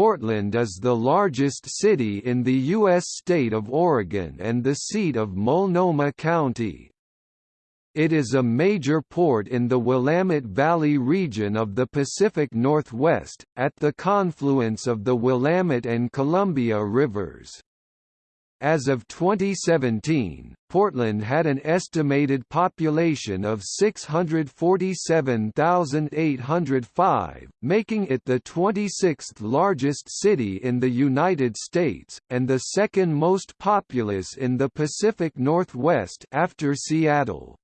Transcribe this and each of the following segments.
Portland is the largest city in the U.S. state of Oregon and the seat of Multnomah County. It is a major port in the Willamette Valley region of the Pacific Northwest, at the confluence of the Willamette and Columbia rivers. As of 2017, Portland had an estimated population of 647,805, making it the 26th largest city in the United States, and the second most populous in the Pacific Northwest after Seattle.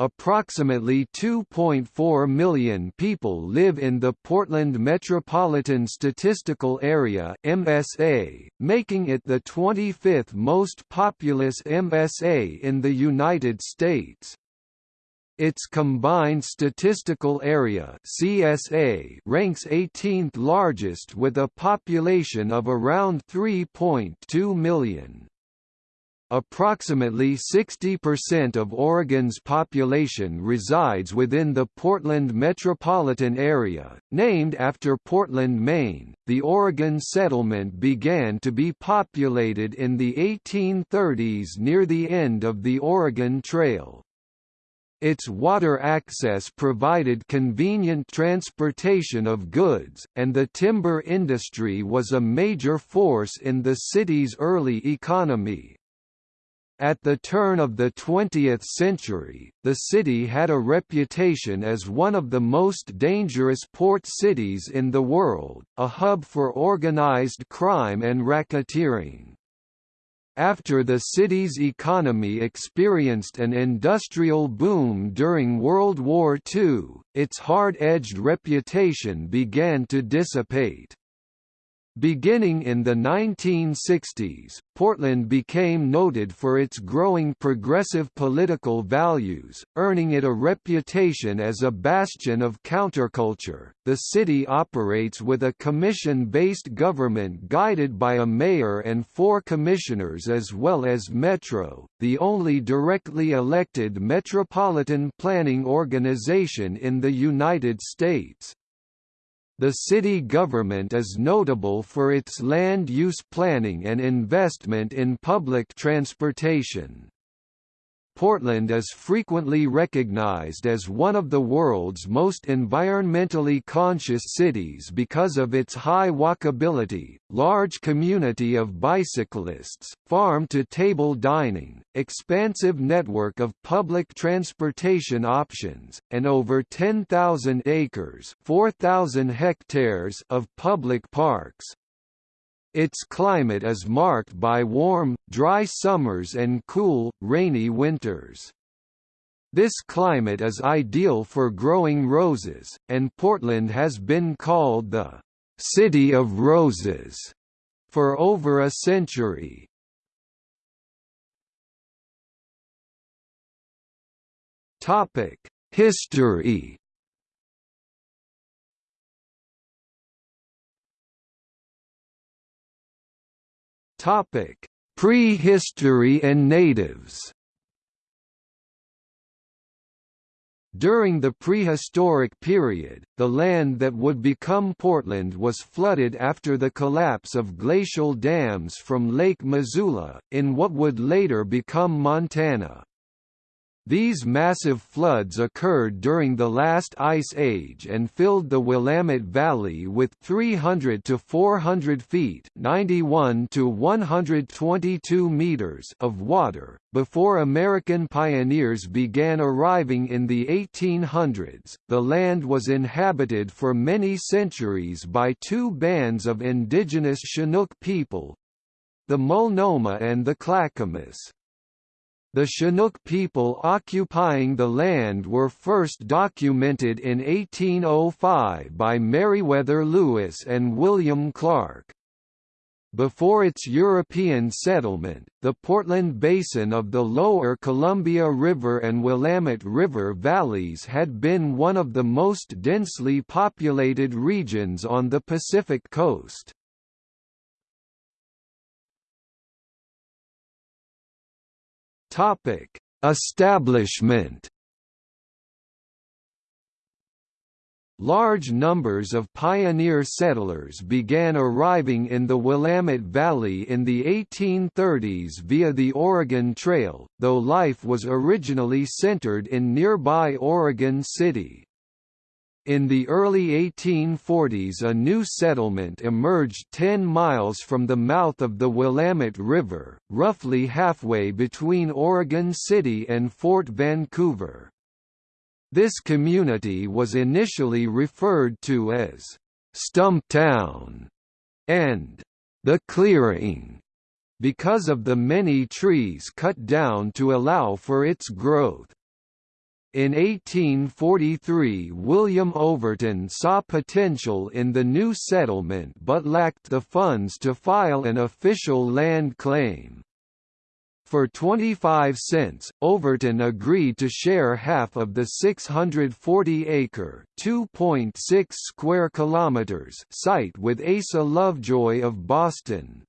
Approximately 2.4 million people live in the Portland Metropolitan Statistical Area (MSA), making it the 25th most populous MSA in the United States. Its combined statistical area (CSA) ranks 18th largest with a population of around 3.2 million. Approximately 60% of Oregon's population resides within the Portland metropolitan area. Named after Portland, Maine, the Oregon settlement began to be populated in the 1830s near the end of the Oregon Trail. Its water access provided convenient transportation of goods, and the timber industry was a major force in the city's early economy. At the turn of the 20th century, the city had a reputation as one of the most dangerous port cities in the world, a hub for organized crime and racketeering. After the city's economy experienced an industrial boom during World War II, its hard-edged reputation began to dissipate. Beginning in the 1960s, Portland became noted for its growing progressive political values, earning it a reputation as a bastion of counterculture. The city operates with a commission based government guided by a mayor and four commissioners, as well as Metro, the only directly elected metropolitan planning organization in the United States. The city government is notable for its land use planning and investment in public transportation. Portland is frequently recognized as one of the world's most environmentally conscious cities because of its high walkability, large community of bicyclists, farm-to-table dining, expansive network of public transportation options, and over 10,000 acres 4,000 hectares of public parks. Its climate is marked by warm, dry summers and cool, rainy winters. This climate is ideal for growing roses, and Portland has been called the «City of Roses» for over a century. History Topic: Prehistory and natives. During the prehistoric period, the land that would become Portland was flooded after the collapse of glacial dams from Lake Missoula, in what would later become Montana. These massive floods occurred during the last ice age and filled the Willamette Valley with 300 to 400 feet (91 to 122 meters) of water. Before American pioneers began arriving in the 1800s, the land was inhabited for many centuries by two bands of indigenous Chinook people, the Multnomah and the Clackamas. The Chinook people occupying the land were first documented in 1805 by Meriwether Lewis and William Clark. Before its European settlement, the Portland Basin of the lower Columbia River and Willamette River valleys had been one of the most densely populated regions on the Pacific coast. Topic: Establishment. large numbers of pioneer settlers began arriving in the Willamette Valley in the 1830s via the Oregon Trail, though life was originally centered in nearby Oregon City. In the early 1840s a new settlement emerged 10 miles from the mouth of the Willamette River, roughly halfway between Oregon City and Fort Vancouver. This community was initially referred to as Stumptown and the Clearing because of the many trees cut down to allow for its growth. In 1843 William Overton saw potential in the new settlement but lacked the funds to file an official land claim. For 25 cents, Overton agreed to share half of the 640-acre (2.6 square kilometers) site with Asa Lovejoy of Boston.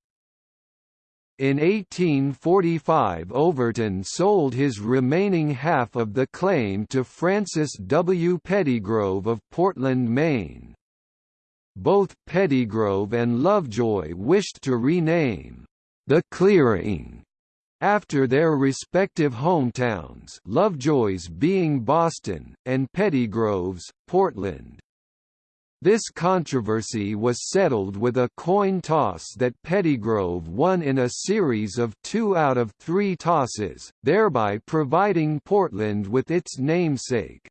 In 1845 Overton sold his remaining half of the claim to Francis W. Pettigrove of Portland, Maine. Both Pettigrove and Lovejoy wished to rename the clearing after their respective hometowns Lovejoy's being Boston, and Pettigrove's, Portland. This controversy was settled with a coin toss that Pettigrove won in a series of two out of three tosses, thereby providing Portland with its namesake.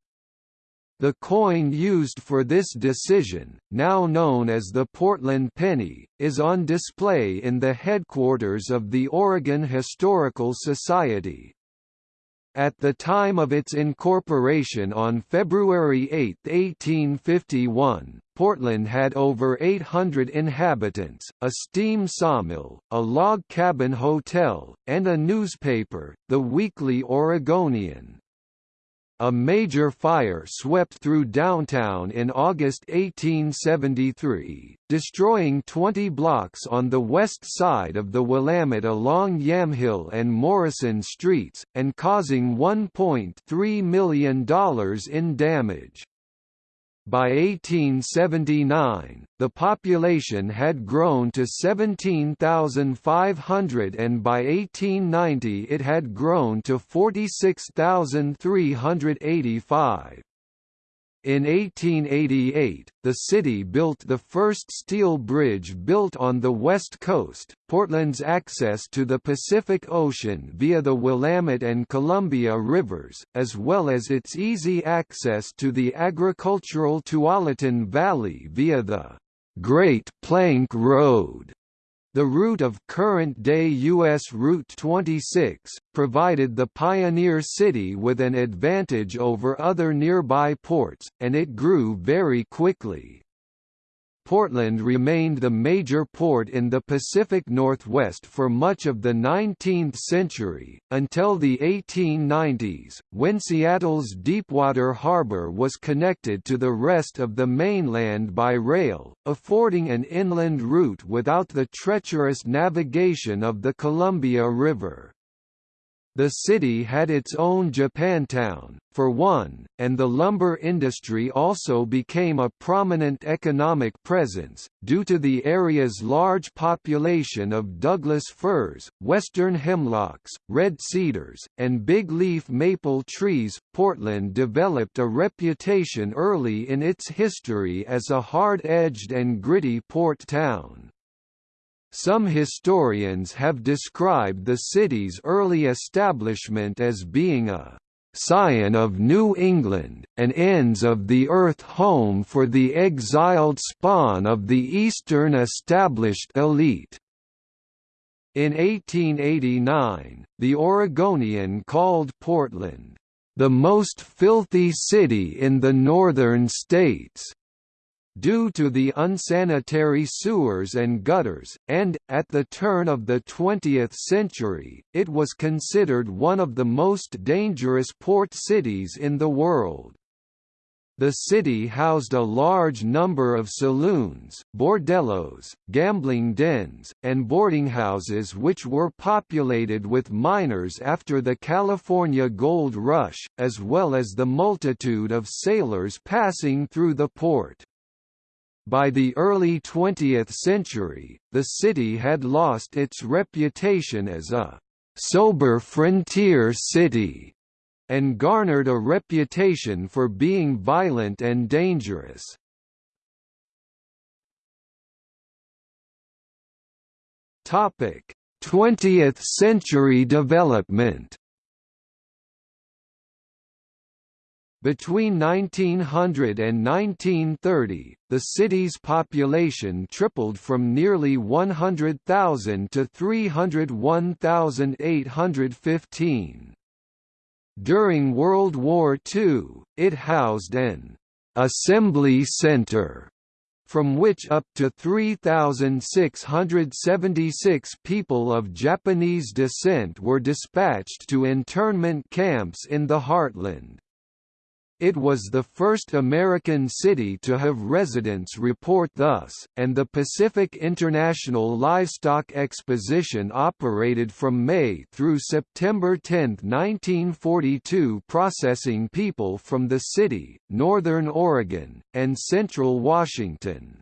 The coin used for this decision, now known as the Portland penny, is on display in the headquarters of the Oregon Historical Society. At the time of its incorporation on February 8, 1851, Portland had over 800 inhabitants, a steam sawmill, a log cabin hotel, and a newspaper, the Weekly Oregonian. A major fire swept through downtown in August 1873, destroying 20 blocks on the west side of the Willamette along Yamhill and Morrison streets, and causing $1.3 million in damage. By 1879, the population had grown to 17,500 and by 1890 it had grown to 46,385. In 1888, the city built the first steel bridge built on the west coast, Portland's access to the Pacific Ocean via the Willamette and Columbia rivers, as well as its easy access to the agricultural Tualatin Valley via the Great Plank Road. The route of current-day U.S. Route 26, provided the pioneer city with an advantage over other nearby ports, and it grew very quickly. Portland remained the major port in the Pacific Northwest for much of the 19th century, until the 1890s, when Seattle's Deepwater Harbor was connected to the rest of the mainland by rail, affording an inland route without the treacherous navigation of the Columbia River. The city had its own Japantown, for one, and the lumber industry also became a prominent economic presence, due to the area's large population of Douglas firs, western hemlocks, red cedars, and big leaf maple trees. Portland developed a reputation early in its history as a hard-edged and gritty port town. Some historians have described the city's early establishment as being a scion of New England, an ends of the earth home for the exiled spawn of the Eastern established elite. In 1889, the Oregonian called Portland, "...the most filthy city in the northern states." Due to the unsanitary sewers and gutters, and, at the turn of the 20th century, it was considered one of the most dangerous port cities in the world. The city housed a large number of saloons, bordellos, gambling dens, and boarding houses which were populated with miners after the California Gold Rush, as well as the multitude of sailors passing through the port. By the early 20th century, the city had lost its reputation as a «sober frontier city» and garnered a reputation for being violent and dangerous. Topic: 20th century development. Between 1900 and 1930, the city's population tripled from nearly 100,000 to 301,815. During World War II, it housed an «assembly center» from which up to 3,676 people of Japanese descent were dispatched to internment camps in the heartland. It was the first American city to have residents report thus, and the Pacific International Livestock Exposition operated from May through September 10, 1942 processing people from the city, northern Oregon, and central Washington.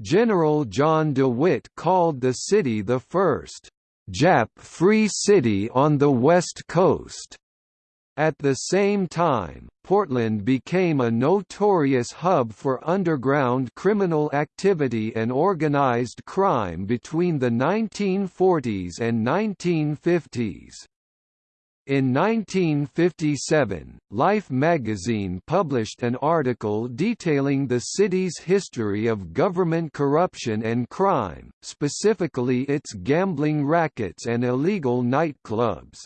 General John DeWitt called the city the first Jap-free city on the West Coast. At the same time, Portland became a notorious hub for underground criminal activity and organized crime between the 1940s and 1950s. In 1957, Life magazine published an article detailing the city's history of government corruption and crime, specifically its gambling rackets and illegal nightclubs.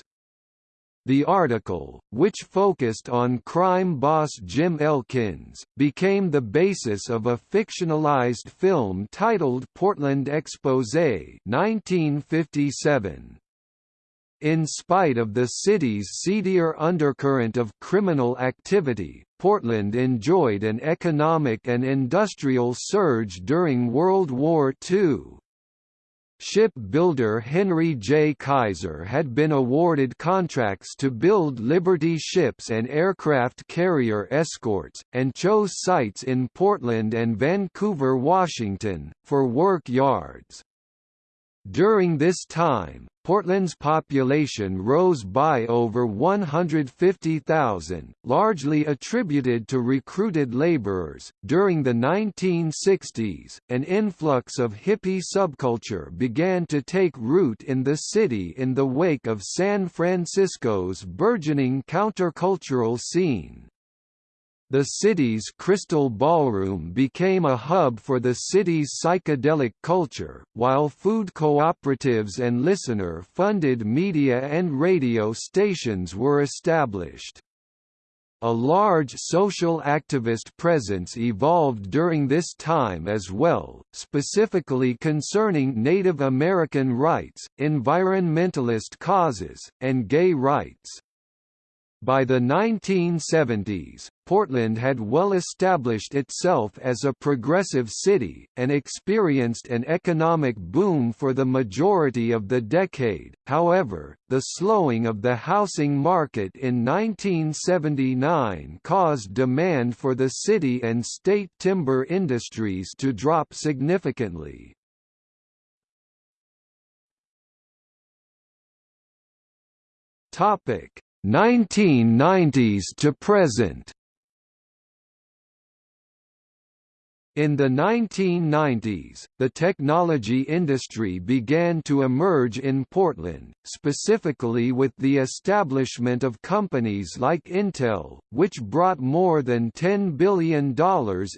The article, which focused on crime boss Jim Elkins, became the basis of a fictionalized film titled Portland Exposé 1957. In spite of the city's seedier undercurrent of criminal activity, Portland enjoyed an economic and industrial surge during World War II. Shipbuilder Henry J. Kaiser had been awarded contracts to build Liberty ships and aircraft carrier escorts, and chose sites in Portland and Vancouver, Washington, for work yards. During this time, Portland's population rose by over 150,000, largely attributed to recruited laborers. During the 1960s, an influx of hippie subculture began to take root in the city in the wake of San Francisco's burgeoning countercultural scene. The city's Crystal Ballroom became a hub for the city's psychedelic culture, while food cooperatives and listener-funded media and radio stations were established. A large social activist presence evolved during this time as well, specifically concerning Native American rights, environmentalist causes, and gay rights. By the 1970s, Portland had well established itself as a progressive city, and experienced an economic boom for the majority of the decade. However, the slowing of the housing market in 1979 caused demand for the city and state timber industries to drop significantly. Topic 1990s to present In the 1990s, the technology industry began to emerge in Portland, specifically with the establishment of companies like Intel, which brought more than $10 billion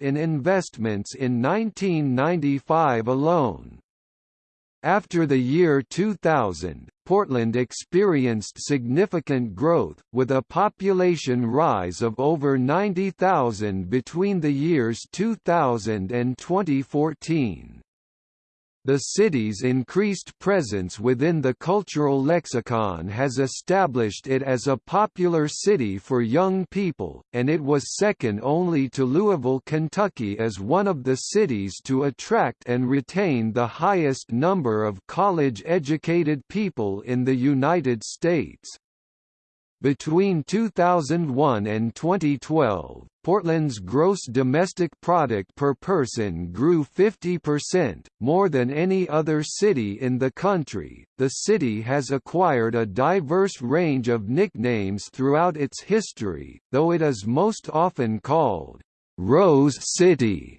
in investments in 1995 alone. After the year 2000, Portland experienced significant growth, with a population rise of over 90,000 between the years 2000 and 2014. The city's increased presence within the cultural lexicon has established it as a popular city for young people, and it was second only to Louisville, Kentucky as one of the cities to attract and retain the highest number of college-educated people in the United States. Between 2001 and 2012, Portland's gross domestic product per person grew 50%, more than any other city in the country. The city has acquired a diverse range of nicknames throughout its history, though it is most often called Rose City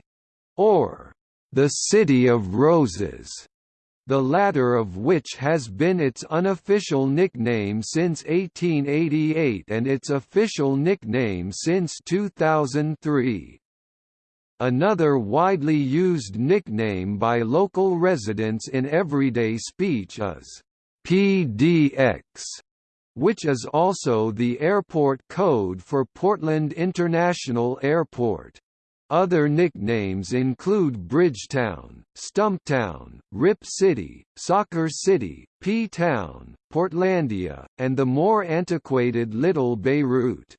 or the City of Roses the latter of which has been its unofficial nickname since 1888 and its official nickname since 2003. Another widely used nickname by local residents in everyday speech is PDX, which is also the airport code for Portland International Airport. Other nicknames include Bridgetown, Stumptown, Rip City, Soccer City, P-Town, Portlandia, and the more antiquated Little Beirut.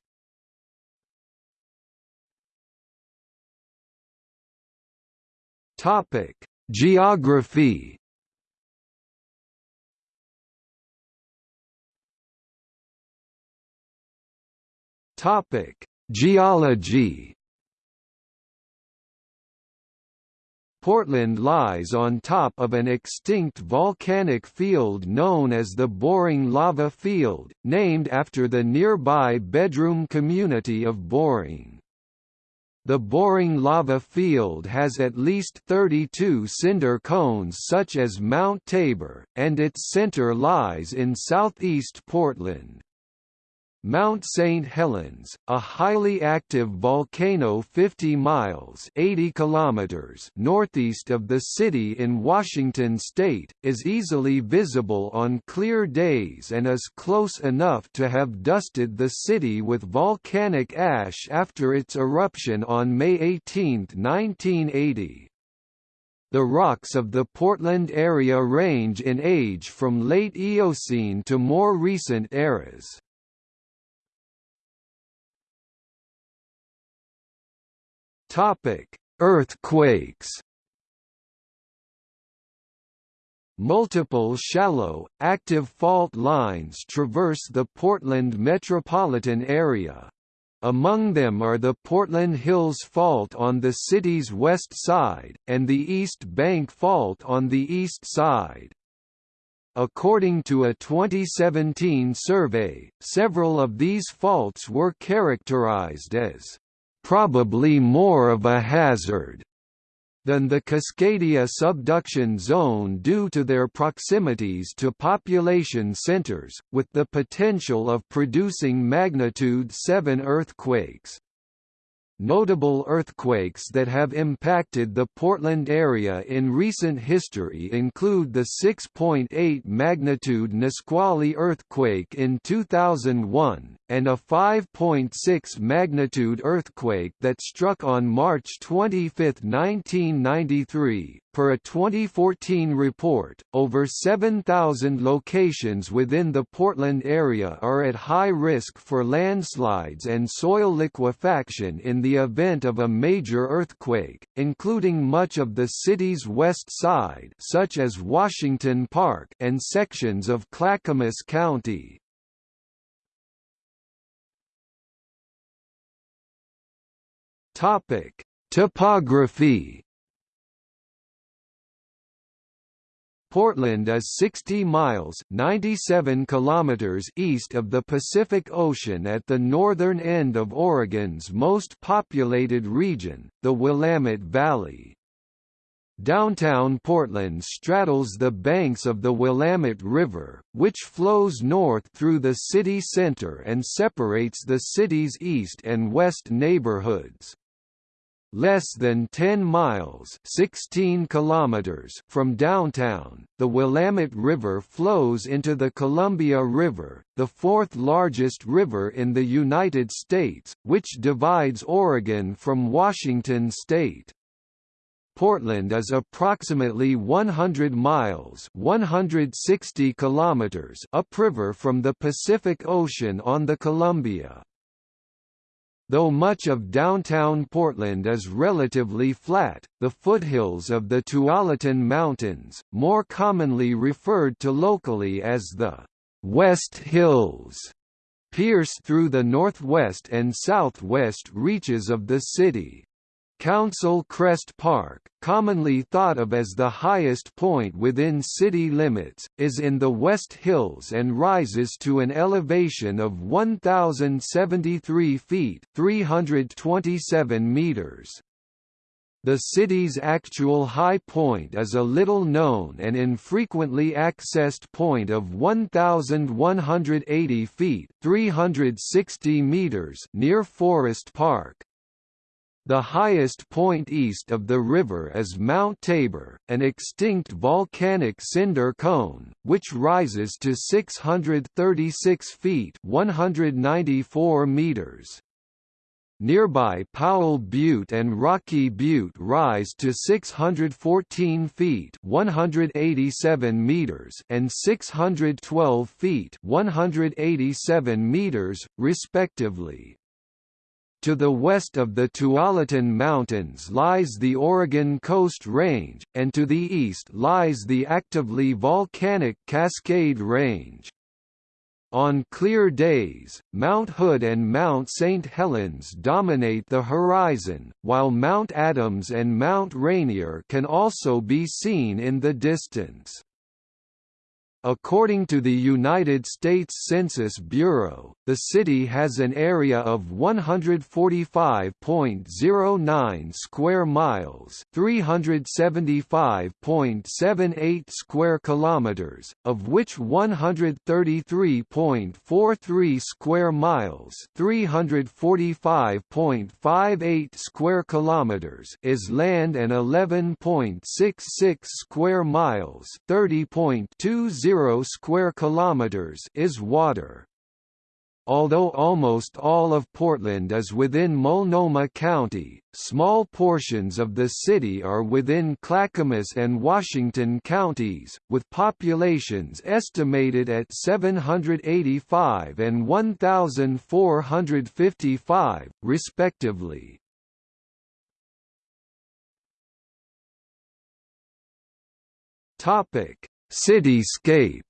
Topic: Geography. Topic: Geology. Portland lies on top of an extinct volcanic field known as the Boring Lava Field, named after the nearby bedroom community of Boring. The Boring Lava Field has at least 32 cinder cones such as Mount Tabor, and its center lies in southeast Portland. Mount St. Helens, a highly active volcano 50 miles 80 kilometers northeast of the city in Washington state, is easily visible on clear days and is close enough to have dusted the city with volcanic ash after its eruption on May 18, 1980. The rocks of the Portland area range in age from late Eocene to more recent eras. Topic: Earthquakes. Multiple shallow, active fault lines traverse the Portland metropolitan area. Among them are the Portland Hills Fault on the city's west side, and the East Bank Fault on the east side. According to a 2017 survey, several of these faults were characterized as probably more of a hazard than the Cascadia subduction zone due to their proximities to population centers, with the potential of producing magnitude 7 earthquakes. Notable earthquakes that have impacted the Portland area in recent history include the 6.8 magnitude Nisqually earthquake in 2001, and a 5.6 magnitude earthquake that struck on March 25, 1993. Per a 2014 report, over 7,000 locations within the Portland area are at high risk for landslides and soil liquefaction in the event of a major earthquake, including much of the city's west side such as Washington Park and sections of Clackamas County. Topic: Topography Portland is 60 miles 97 kilometers east of the Pacific Ocean at the northern end of Oregon's most populated region, the Willamette Valley. Downtown Portland straddles the banks of the Willamette River, which flows north through the city center and separates the city's east and west neighborhoods. Less than 10 miles 16 kilometers from downtown, the Willamette River flows into the Columbia River, the fourth largest river in the United States, which divides Oregon from Washington state. Portland is approximately 100 miles 160 kilometers upriver from the Pacific Ocean on the Columbia. Though much of downtown Portland is relatively flat, the foothills of the Tualatin Mountains, more commonly referred to locally as the West Hills, pierce through the northwest and southwest reaches of the city. Council Crest Park, commonly thought of as the highest point within city limits, is in the West Hills and rises to an elevation of 1,073 feet 327 meters. The city's actual high point is a little known and infrequently accessed point of 1,180 feet 360 meters near Forest Park. The highest point east of the river is Mount Tabor, an extinct volcanic cinder cone, which rises to 636 feet 194 meters. Nearby Powell Butte and Rocky Butte rise to 614 feet 187 meters and 612 feet 187 meters, respectively. To the west of the Tualatin Mountains lies the Oregon Coast Range, and to the east lies the actively volcanic Cascade Range. On clear days, Mount Hood and Mount St. Helens dominate the horizon, while Mount Adams and Mount Rainier can also be seen in the distance. According to the United States Census Bureau, the city has an area of 145.09 square miles, 375.78 square kilometers, of which 133.43 square miles, 345.58 square kilometers is land and 11.66 square miles, 30.20 0 square kilometers is water. Although almost all of Portland is within Multnomah County, small portions of the city are within Clackamas and Washington counties, with populations estimated at 785 and 1,455, respectively. Topic: Cityscape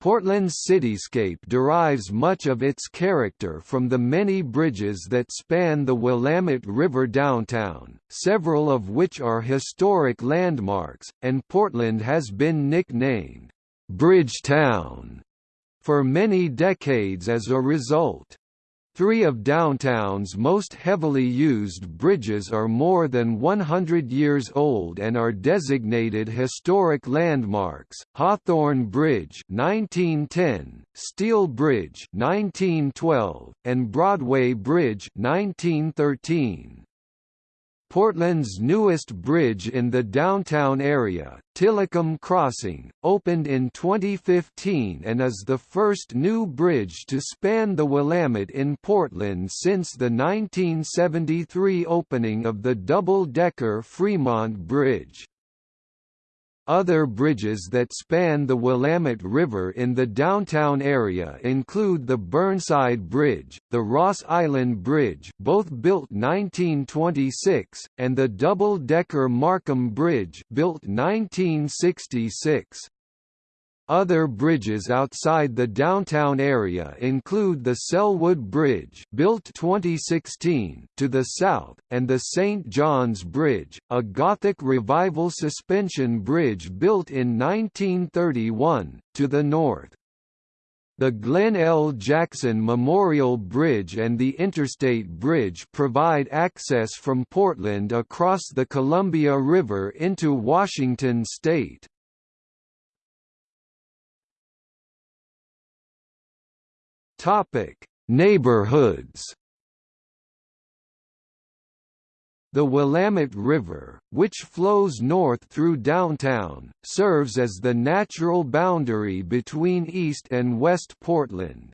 Portland's cityscape derives much of its character from the many bridges that span the Willamette River downtown, several of which are historic landmarks, and Portland has been nicknamed, "'Bridgetown' for many decades as a result. Three of downtown's most heavily used bridges are more than 100 years old and are designated historic landmarks, Hawthorne Bridge 1910, Steel Bridge 1912, and Broadway Bridge 1913. Portland's newest bridge in the downtown area, Tillicum Crossing, opened in 2015 and is the first new bridge to span the Willamette in Portland since the 1973 opening of the double-decker Fremont Bridge. Other bridges that span the Willamette River in the downtown area include the Burnside Bridge, the Ross Island Bridge both built 1926, and the double-decker Markham Bridge built 1966. Other bridges outside the downtown area include the Sellwood Bridge built 2016 to the south, and the St. John's Bridge, a Gothic Revival suspension bridge built in 1931, to the north. The Glenn L. Jackson Memorial Bridge and the Interstate Bridge provide access from Portland across the Columbia River into Washington state. Topic: Neighborhoods. The Willamette River, which flows north through downtown, serves as the natural boundary between East and West Portland.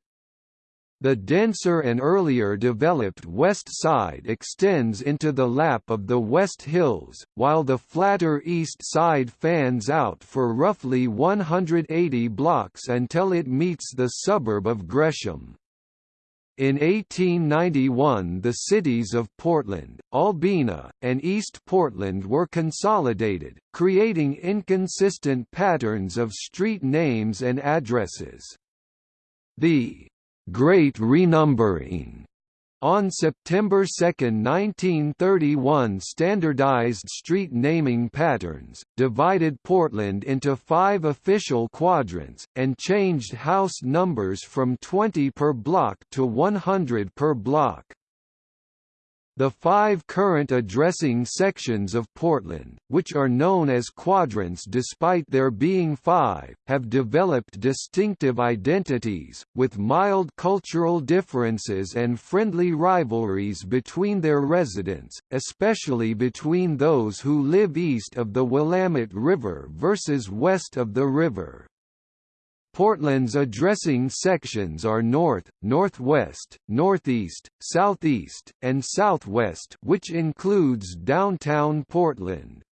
The denser and earlier developed west side extends into the lap of the West Hills, while the flatter east side fans out for roughly 180 blocks until it meets the suburb of Gresham. In 1891 the cities of Portland, Albina, and East Portland were consolidated, creating inconsistent patterns of street names and addresses. The Great Renumbering on September 2, 1931 standardized street naming patterns, divided Portland into five official quadrants, and changed house numbers from 20 per block to 100 per block. The five current addressing sections of Portland, which are known as quadrants despite there being five, have developed distinctive identities, with mild cultural differences and friendly rivalries between their residents, especially between those who live east of the Willamette River versus west of the river. Portland's addressing sections are north, northwest, northeast, southeast, and southwest which includes downtown Portland.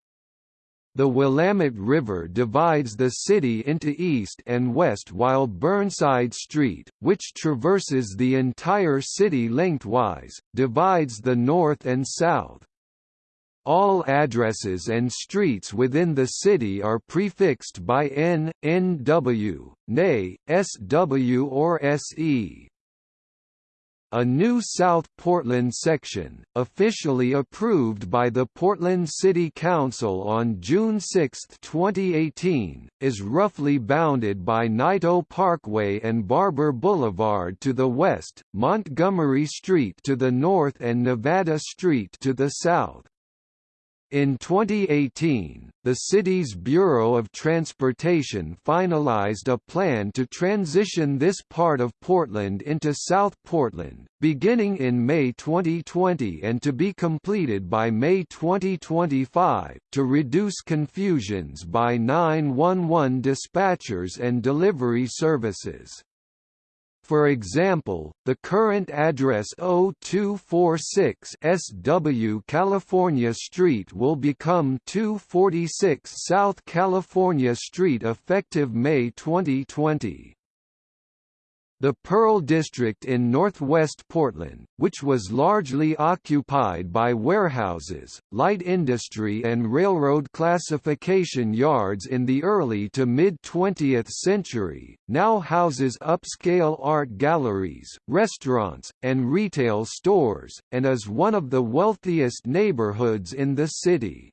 The Willamette River divides the city into east and west while Burnside Street, which traverses the entire city lengthwise, divides the north and south. All addresses and streets within the city are prefixed by N, NW, NA, SW or SE. A new South Portland section, officially approved by the Portland City Council on June 6, 2018, is roughly bounded by Naito Parkway and Barbur Boulevard to the west, Montgomery Street to the north and Nevada Street to the south. In 2018, the city's Bureau of Transportation finalized a plan to transition this part of Portland into South Portland, beginning in May 2020 and to be completed by May 2025, to reduce confusions by 911 dispatchers and delivery services. For example, the current address 0246 SW California Street will become 246 South California Street effective May 2020. The Pearl District in northwest Portland, which was largely occupied by warehouses, light industry and railroad classification yards in the early to mid-20th century, now houses upscale art galleries, restaurants, and retail stores, and is one of the wealthiest neighborhoods in the city.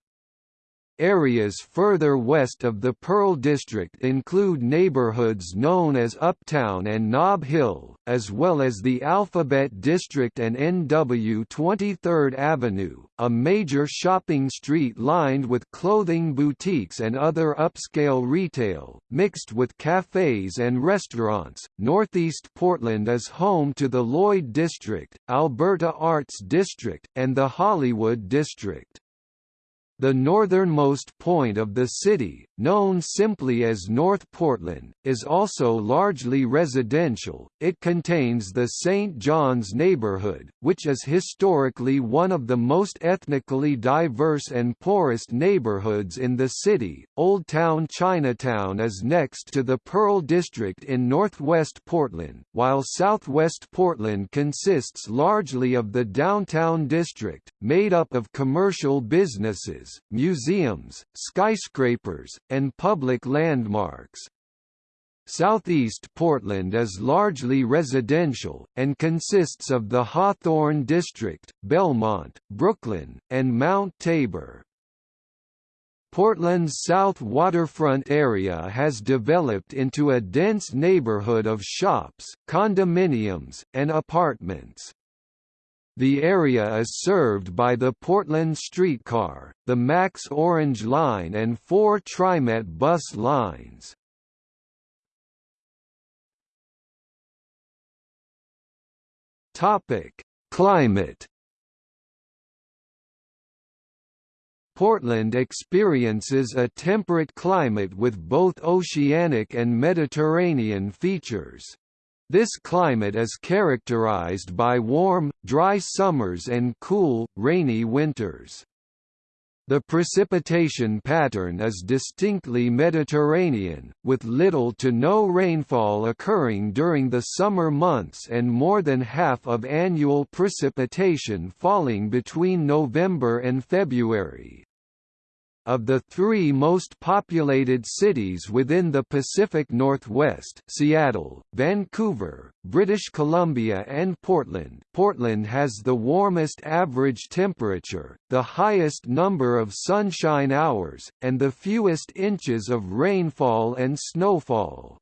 Areas further west of the Pearl District include neighborhoods known as Uptown and Nob Hill, as well as the Alphabet District and NW 23rd Avenue, a major shopping street lined with clothing boutiques and other upscale retail, mixed with cafes and restaurants. Northeast Portland is home to the Lloyd District, Alberta Arts District, and the Hollywood District. The northernmost point of the city, known simply as North Portland, is also largely residential. It contains the St. John's neighborhood, which is historically one of the most ethnically diverse and poorest neighborhoods in the city. Old Town Chinatown is next to the Pearl District in northwest Portland, while southwest Portland consists largely of the downtown district, made up of commercial businesses museums, skyscrapers, and public landmarks. Southeast Portland is largely residential, and consists of the Hawthorne District, Belmont, Brooklyn, and Mount Tabor. Portland's south waterfront area has developed into a dense neighborhood of shops, condominiums, and apartments. The area is served by the Portland Streetcar, the Max Orange Line and four TriMet bus lines. Climate Portland experiences a temperate climate with both oceanic and Mediterranean features. This climate is characterized by warm, dry summers and cool, rainy winters. The precipitation pattern is distinctly Mediterranean, with little to no rainfall occurring during the summer months and more than half of annual precipitation falling between November and February. Of the three most populated cities within the Pacific Northwest Seattle, Vancouver, British Columbia and Portland Portland has the warmest average temperature, the highest number of sunshine hours, and the fewest inches of rainfall and snowfall.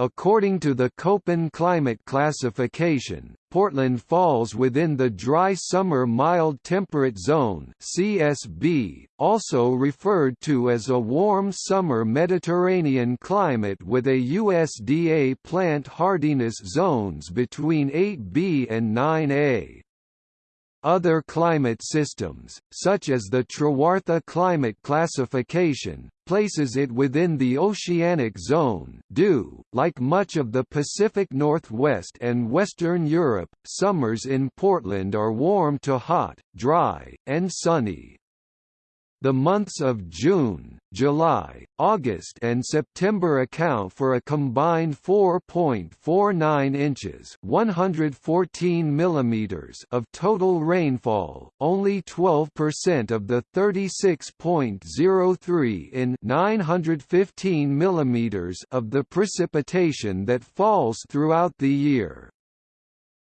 According to the Köppen climate classification, Portland falls within the dry summer mild temperate zone (CSB), also referred to as a warm summer Mediterranean climate with a USDA plant hardiness zones between 8B and 9A. Other climate systems, such as the Trewartha climate classification, places it within the oceanic zone due, like much of the Pacific Northwest and Western Europe, summers in Portland are warm to hot, dry, and sunny. The months of June, July, August and September account for a combined 4.49 inches (114 millimeters) of total rainfall, only 12% of the 36.03 in 915 millimeters of the precipitation that falls throughout the year.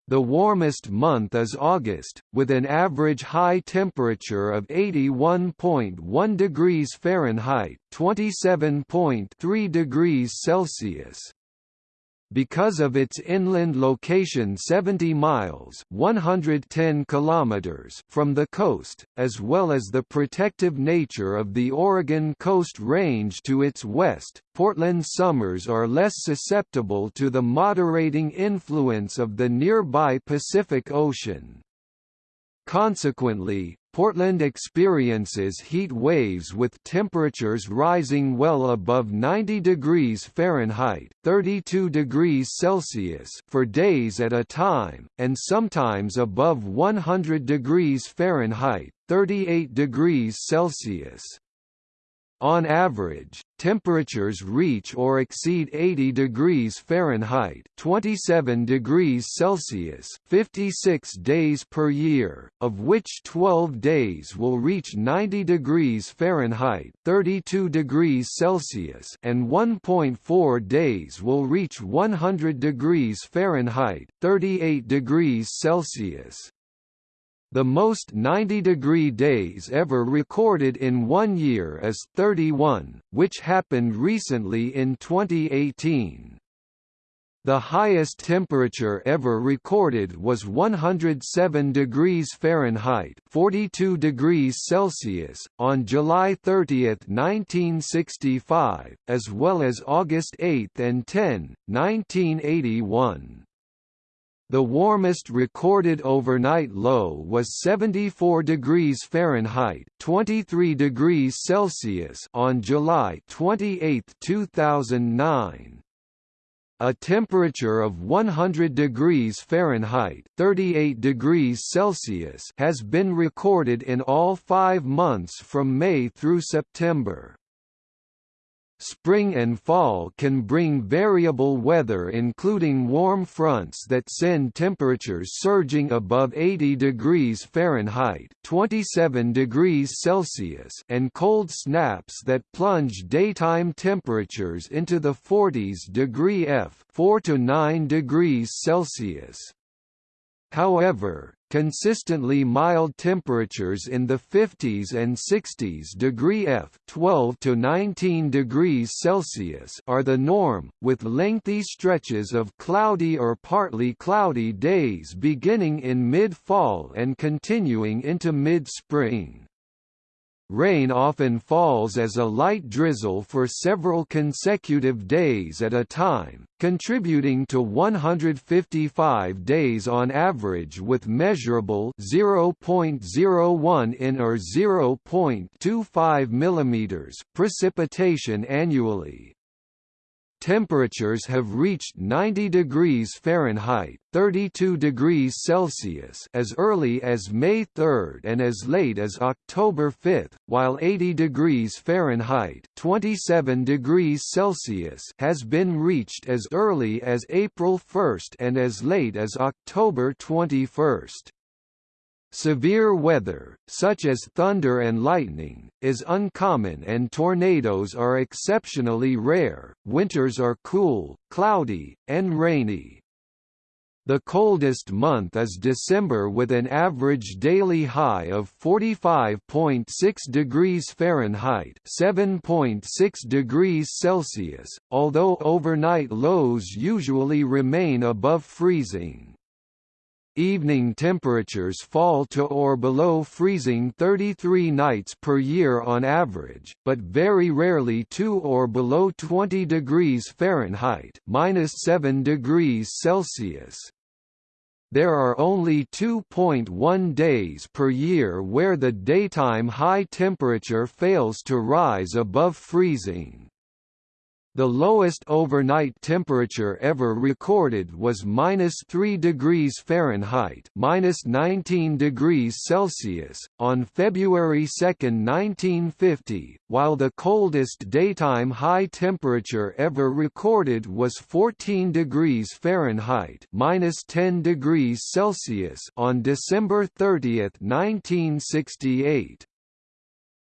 The warmest month is August, with an average high temperature of 81.1 degrees Fahrenheit (27.3 degrees Celsius). Because of its inland location 70 miles 110 kilometers from the coast, as well as the protective nature of the Oregon Coast Range to its west, Portland summers are less susceptible to the moderating influence of the nearby Pacific Ocean. Consequently, Portland experiences heat waves with temperatures rising well above 90 degrees Fahrenheit (32 degrees Celsius) for days at a time, and sometimes above 100 degrees Fahrenheit (38 degrees Celsius). On average, temperatures reach or exceed 80 degrees Fahrenheit 27 degrees Celsius 56 days per year, of which 12 days will reach 90 degrees Fahrenheit 32 degrees Celsius and 1.4 days will reach 100 degrees Fahrenheit 38 degrees Celsius. The most 90-degree days ever recorded in one year is 31, which happened recently in 2018. The highest temperature ever recorded was 107 degrees Fahrenheit 42 degrees Celsius, on July 30, 1965, as well as August 8 and 10, 1981. The warmest recorded overnight low was 74 degrees Fahrenheit (23 degrees Celsius) on July 28, 2009. A temperature of 100 degrees Fahrenheit (38 degrees Celsius) has been recorded in all 5 months from May through September. Spring and fall can bring variable weather including warm fronts that send temperatures surging above 80 degrees Fahrenheit 27 degrees Celsius and cold snaps that plunge daytime temperatures into the 40s degree F 4 to 9 degrees Celsius. However, consistently mild temperatures in the 50s and 60s degree F 12 to 19 degrees Celsius are the norm, with lengthy stretches of cloudy or partly cloudy days beginning in mid-fall and continuing into mid-spring. Rain often falls as a light drizzle for several consecutive days at a time, contributing to 155 days on average with measurable 0.01 in or 0.25 mm precipitation annually. Temperatures have reached 90 degrees Fahrenheit (32 degrees Celsius) as early as May 3 and as late as October 5, while 80 degrees Fahrenheit (27 degrees Celsius) has been reached as early as April 1 and as late as October 21. Severe weather, such as thunder and lightning, is uncommon and tornadoes are exceptionally rare. Winters are cool, cloudy, and rainy. The coldest month is December with an average daily high of 45.6 degrees Fahrenheit (7.6 degrees Celsius), although overnight lows usually remain above freezing. Evening temperatures fall to or below freezing 33 nights per year on average, but very rarely to or below 20 degrees Fahrenheit (-7 degrees Celsius). There are only 2.1 days per year where the daytime high temperature fails to rise above freezing. The lowest overnight temperature ever recorded was minus 3 degrees Fahrenheit, minus 19 degrees Celsius, on February 2, 1950, while the coldest daytime high temperature ever recorded was 14 degrees Fahrenheit, minus 10 degrees Celsius, on December 30, 1968.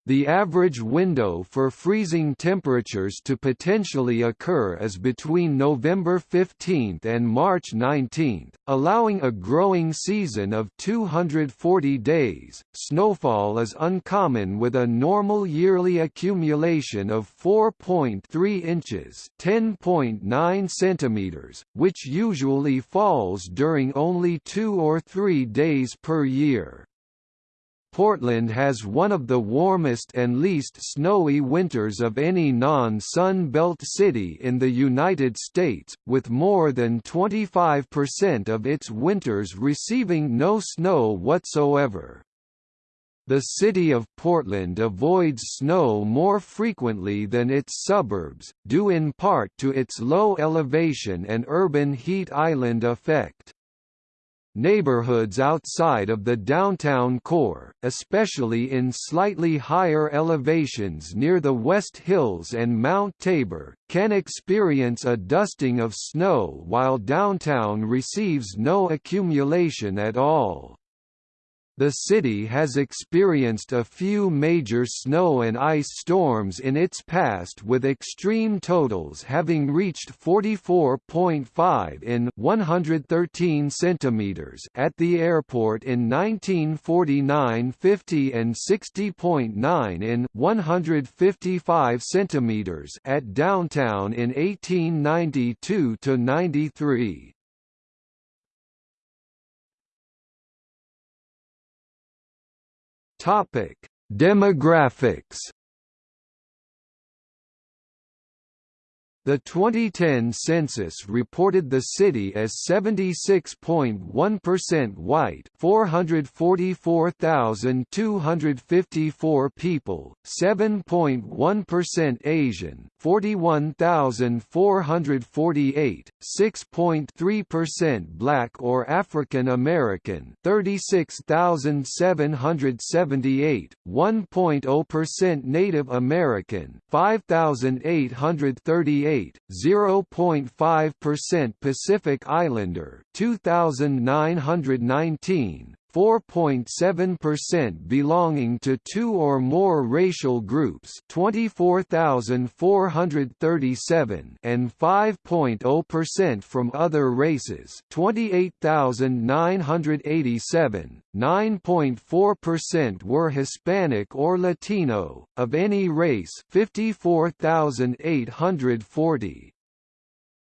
The average window for freezing temperatures to potentially occur is between November 15 and March 19, allowing a growing season of 240 days. Snowfall is uncommon with a normal yearly accumulation of 4.3 inches, 10.9 centimeters, which usually falls during only 2 or 3 days per year. Portland has one of the warmest and least snowy winters of any non-Sun Belt city in the United States, with more than 25% of its winters receiving no snow whatsoever. The city of Portland avoids snow more frequently than its suburbs, due in part to its low elevation and urban heat island effect. Neighborhoods outside of the downtown core, especially in slightly higher elevations near the West Hills and Mount Tabor, can experience a dusting of snow while downtown receives no accumulation at all. The city has experienced a few major snow and ice storms in its past with extreme totals having reached 44.5 in 113 centimeters at the airport in 1949-50 and 60.9 in 155 centimeters at downtown in 1892 to 93. Topic: Demographics The 2010 census reported the city as 76.1% white 444,254 people, 7.1% Asian 41,448, 6.3% Black or African American 36,778, 1.0% Native American 5,838 0.5% Pacific Islander 2919 4.7% belonging to two or more racial groups 24,437 and 5.0% from other races 28,987 9.4% were Hispanic or Latino of any race 54,840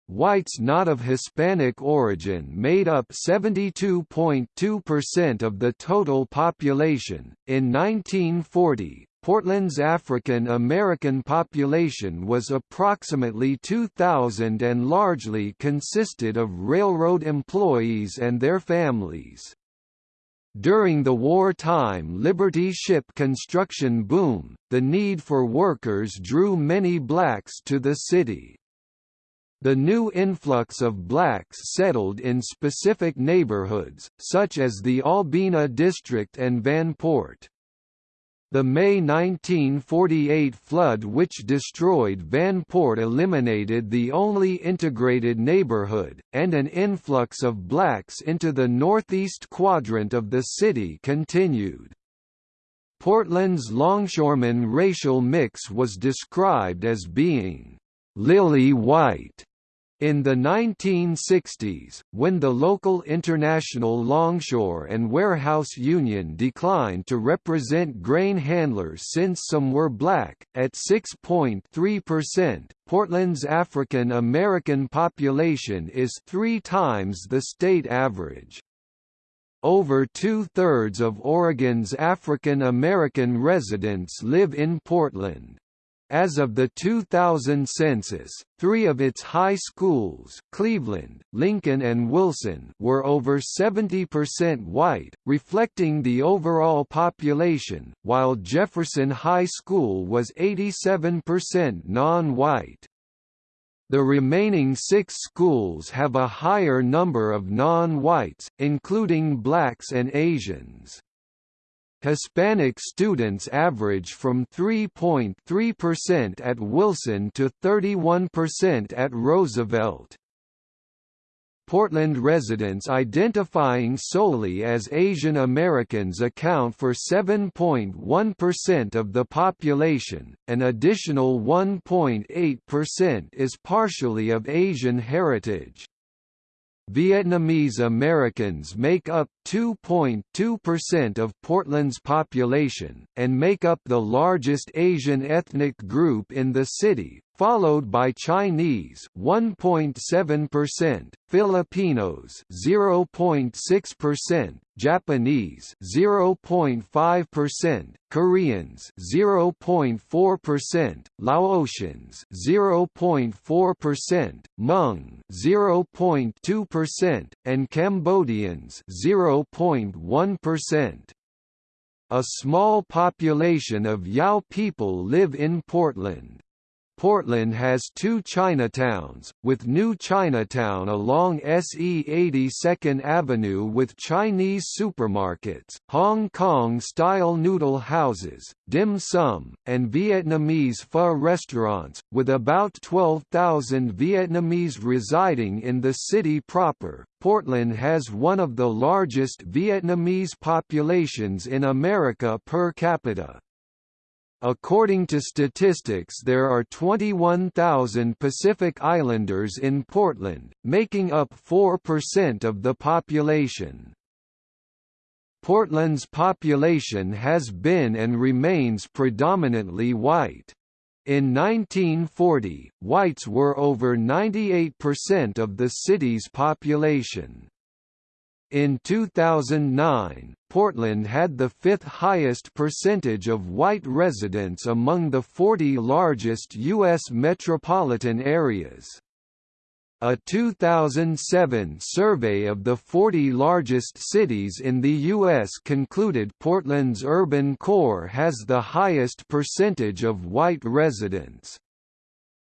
Whites not of Hispanic origin made up 72.2% of the total population. In 1940, Portland's African American population was approximately 2,000 and largely consisted of railroad employees and their families. During the wartime Liberty ship construction boom, the need for workers drew many blacks to the city. The new influx of blacks settled in specific neighborhoods, such as the Albina district and Vanport. The May 1948 flood which destroyed Vanport eliminated the only integrated neighborhood, and an influx of blacks into the northeast quadrant of the city continued. Portland's longshoreman racial mix was described as being lily white in the 1960s, when the local International Longshore and Warehouse Union declined to represent grain handlers since some were black, at 6.3%, Portland's African American population is three times the state average. Over two-thirds of Oregon's African American residents live in Portland. As of the 2000 census, three of its high schools Cleveland, Lincoln and Wilson were over 70% white, reflecting the overall population, while Jefferson High School was 87% non-white. The remaining six schools have a higher number of non-whites, including blacks and Asians. Hispanic students average from 3.3% at Wilson to 31% at Roosevelt. Portland residents identifying solely as Asian Americans account for 7.1% of the population, an additional 1.8% is partially of Asian heritage. Vietnamese Americans make up 2.2% of Portland's population, and make up the largest Asian ethnic group in the city, followed by Chinese 1.7%, Filipinos 0.6%, Japanese 0.5%, Koreans 0.4%, Laotians 0.4%, Hmong 0.2%, and Cambodians 0.1%. A small population of Yao people live in Portland. Portland has two Chinatowns, with New Chinatown along SE 82nd Avenue with Chinese supermarkets, Hong Kong-style noodle houses, dim sum, and Vietnamese pho restaurants, with about 12,000 Vietnamese residing in the city proper. Portland has one of the largest Vietnamese populations in America per capita. According to statistics there are 21,000 Pacific Islanders in Portland, making up 4% of the population. Portland's population has been and remains predominantly white. In 1940, whites were over 98% of the city's population. In 2009, Portland had the fifth highest percentage of white residents among the 40 largest U.S. metropolitan areas. A 2007 survey of the 40 largest cities in the U.S. concluded Portland's urban core has the highest percentage of white residents.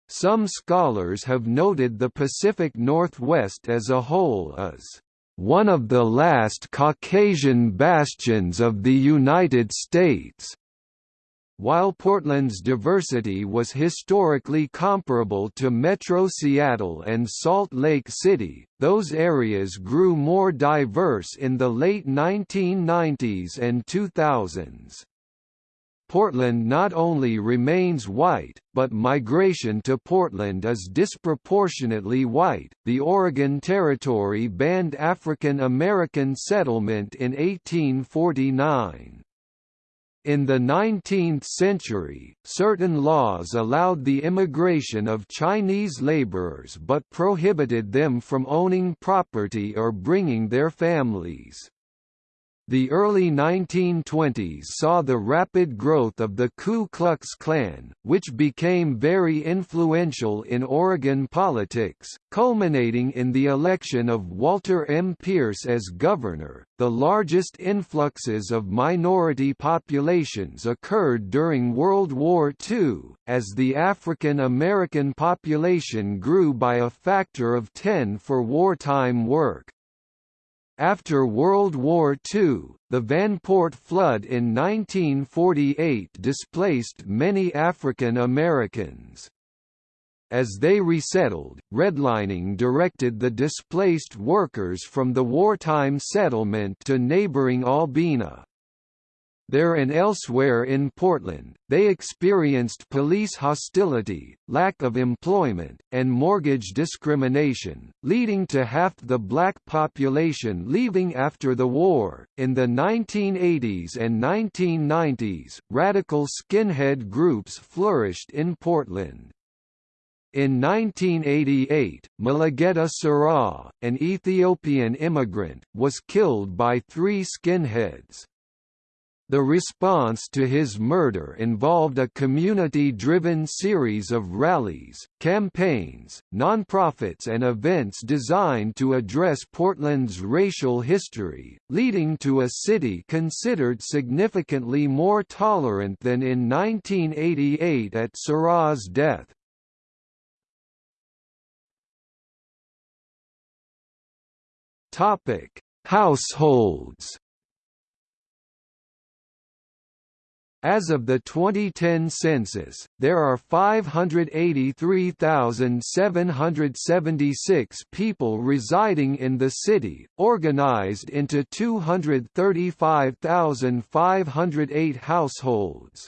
Some scholars have noted the Pacific Northwest as a whole as one of the last Caucasian bastions of the United States. While Portland's diversity was historically comparable to Metro Seattle and Salt Lake City, those areas grew more diverse in the late 1990s and 2000s. Portland not only remains white, but migration to Portland is disproportionately white. The Oregon Territory banned African American settlement in 1849. In the 19th century, certain laws allowed the immigration of Chinese laborers but prohibited them from owning property or bringing their families. The early 1920s saw the rapid growth of the Ku Klux Klan, which became very influential in Oregon politics, culminating in the election of Walter M. Pierce as governor. The largest influxes of minority populations occurred during World War II, as the African American population grew by a factor of 10 for wartime work. After World War II, the Vanport flood in 1948 displaced many African Americans. As they resettled, redlining directed the displaced workers from the wartime settlement to neighboring Albina. There and elsewhere in Portland, they experienced police hostility, lack of employment, and mortgage discrimination, leading to half the black population leaving after the war. In the 1980s and 1990s, radical skinhead groups flourished in Portland. In 1988, Mulugeta Seraw, an Ethiopian immigrant, was killed by three skinheads. The response to his murder involved a community-driven series of rallies, campaigns, nonprofits and events designed to address Portland's racial history, leading to a city considered significantly more tolerant than in 1988 at Seraw's death. Households As of the 2010 census, there are 583,776 people residing in the city, organized into 235,508 households.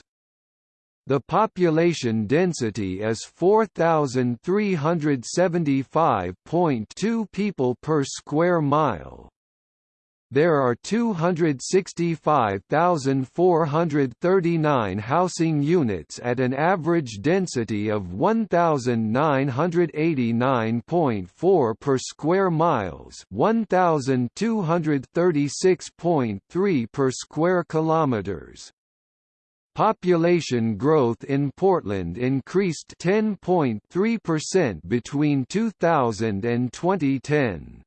The population density is 4,375.2 people per square mile there are 265,439 housing units at an average density of 1,989.4 per square miles 1,236.3 per square kilometers. Population growth in Portland increased 10.3% between 2000 and 2010.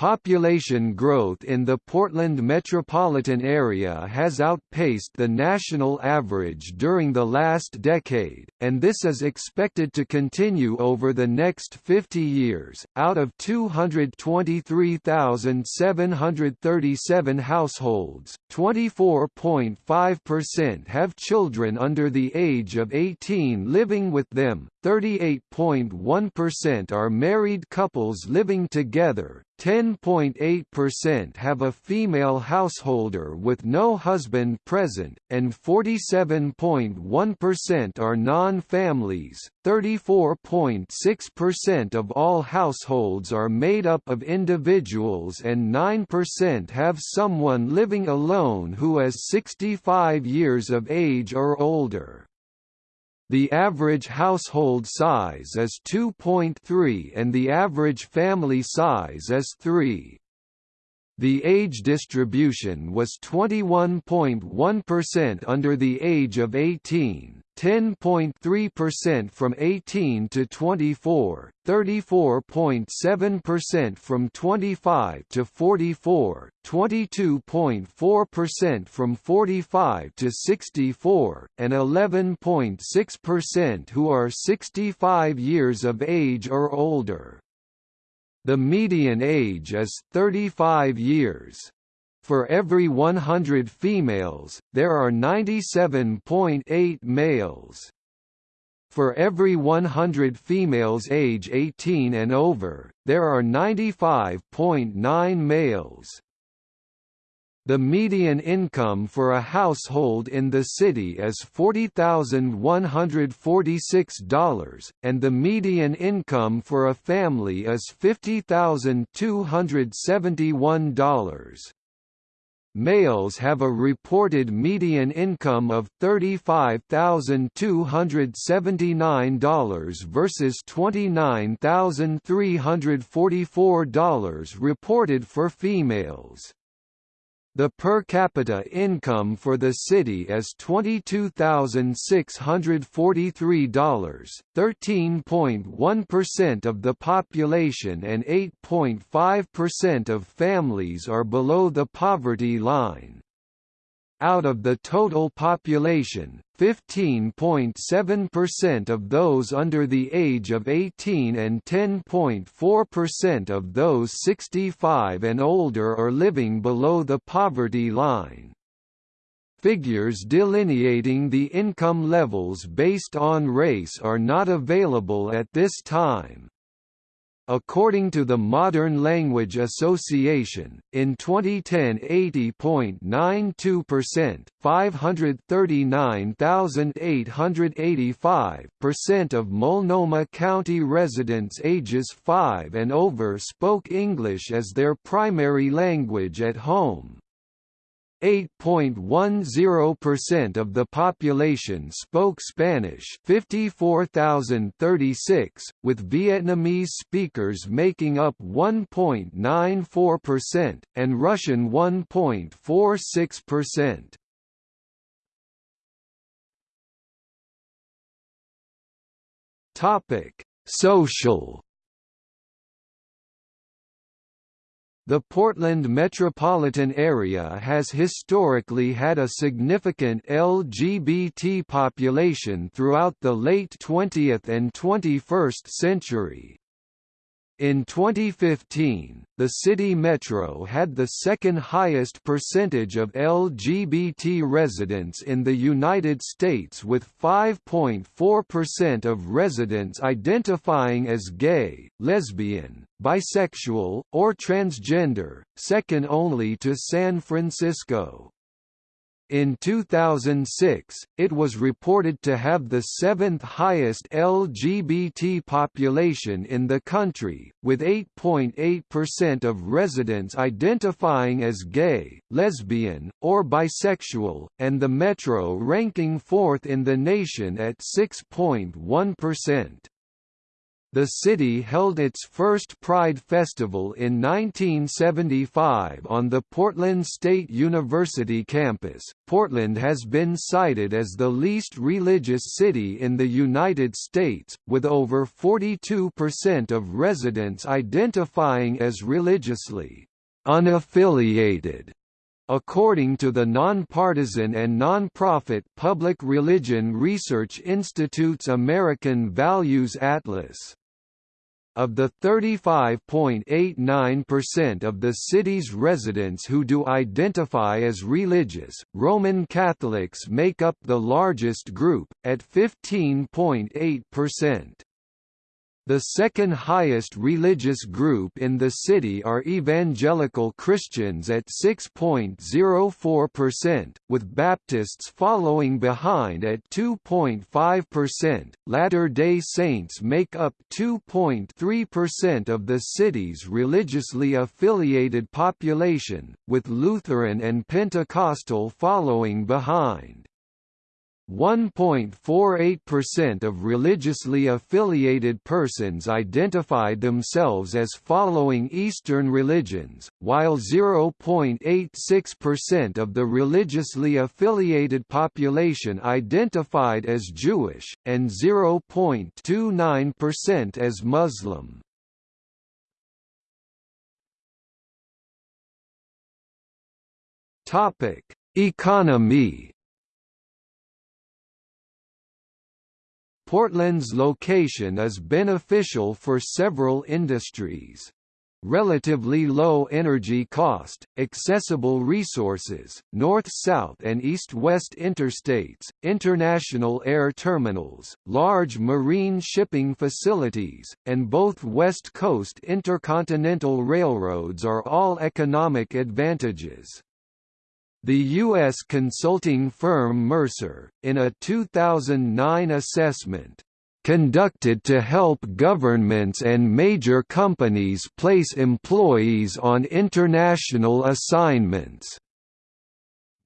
Population growth in the Portland metropolitan area has outpaced the national average during the last decade, and this is expected to continue over the next 50 years. Out of 223,737 households, 24.5% have children under the age of 18 living with them, 38.1% are married couples living together, 10.8% have a female householder with no husband present, and 47.1% are non-families. 34.6% of all households are made up of individuals and 9% have someone living alone who is 65 years of age or older. The average household size is 2.3 and the average family size is 3. The age distribution was 21.1% under the age of 18, 10.3% from 18 to 24, 34.7% from 25 to 44, 22.4% from 45 to 64, and 11.6% who are 65 years of age or older. The median age is 35 years. For every 100 females, there are 97.8 males. For every 100 females age 18 and over, there are 95.9 males. The median income for a household in the city is $40,146, and the median income for a family is $50,271. Males have a reported median income of $35,279 versus $29,344 reported for females. The per capita income for the city is $22,643, 13.1% of the population and 8.5% of families are below the poverty line. Out of the total population, 15.7% of those under the age of 18 and 10.4% of those 65 and older are living below the poverty line. Figures delineating the income levels based on race are not available at this time. According to the Modern Language Association, in 2010 80.92% 539,885% of Multnomah County residents ages 5 and over spoke English as their primary language at home. 8.10% of the population spoke Spanish 54,036, with Vietnamese speakers making up 1.94%, and Russian 1.46%. Social The Portland metropolitan area has historically had a significant LGBT population throughout the late 20th and 21st century. In 2015, the city metro had the second highest percentage of LGBT residents in the United States with 5.4% of residents identifying as gay, lesbian, bisexual, or transgender, second only to San Francisco. In 2006, it was reported to have the seventh highest LGBT population in the country, with 8.8% of residents identifying as gay, lesbian, or bisexual, and the metro ranking fourth in the nation at 6.1%. The city held its first Pride Festival in 1975 on the Portland State University campus. Portland has been cited as the least religious city in the United States, with over 42% of residents identifying as religiously unaffiliated. According to the nonpartisan and nonprofit Public Religion Research Institute's American Values Atlas, of the 35.89% of the city's residents who do identify as religious, Roman Catholics make up the largest group, at 15.8%. The second highest religious group in the city are evangelical Christians at 6.04%, with Baptists following behind at 2.5%. Latter-day Saints make up 2.3% of the city's religiously affiliated population, with Lutheran and Pentecostal following behind. 1.48% of religiously affiliated persons identified themselves as following Eastern religions, while 0.86% of the religiously affiliated population identified as Jewish, and 0.29% as Muslim. Economy Portland's location is beneficial for several industries. Relatively low energy cost, accessible resources, north-south and east-west interstates, international air terminals, large marine shipping facilities, and both West Coast intercontinental railroads are all economic advantages. The U.S. consulting firm Mercer, in a 2009 assessment, conducted to help governments and major companies place employees on international assignments,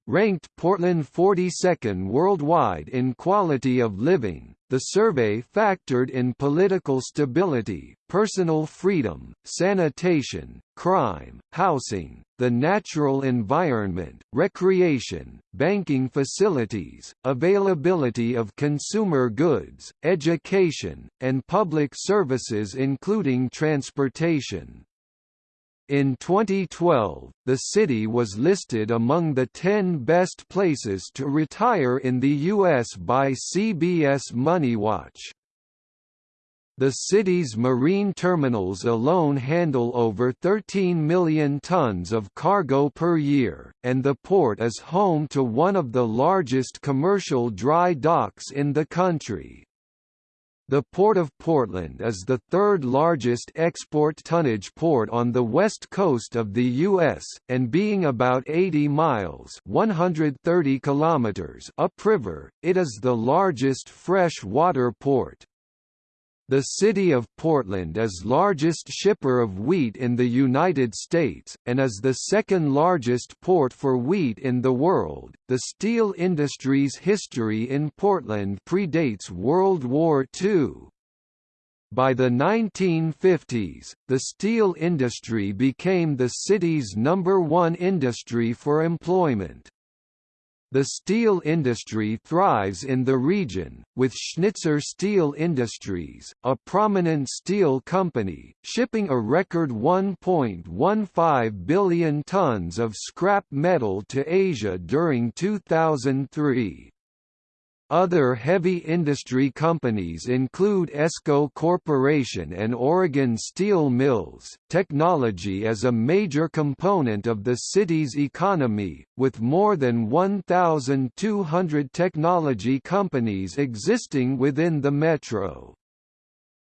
ranked Portland 42nd worldwide in quality of living, The survey factored in political stability, personal freedom, sanitation, crime, housing, the natural environment, recreation, banking facilities, availability of consumer goods, education, and public services including transportation. In 2012, the city was listed among the 10 best places to retire in the U.S. by CBS MoneyWatch. The city's marine terminals alone handle over 13 million tons of cargo per year, and the port is home to one of the largest commercial dry docks in the country. The Port of Portland is the third largest export tonnage port on the west coast of the U.S., and being about 80 miles 130 kilometers upriver, it is the largest fresh water port. The city of Portland is largest shipper of wheat in the United States, and is the second largest port for wheat in the world. The steel industry's history in Portland predates World War II. By the 1950s, the steel industry became the city's number one industry for employment. The steel industry thrives in the region, with Schnitzer Steel Industries, a prominent steel company, shipping a record 1.15 billion tons of scrap metal to Asia during 2003. Other heavy industry companies include ESCO Corporation and Oregon Steel Mills. Technology is a major component of the city's economy, with more than 1,200 technology companies existing within the metro.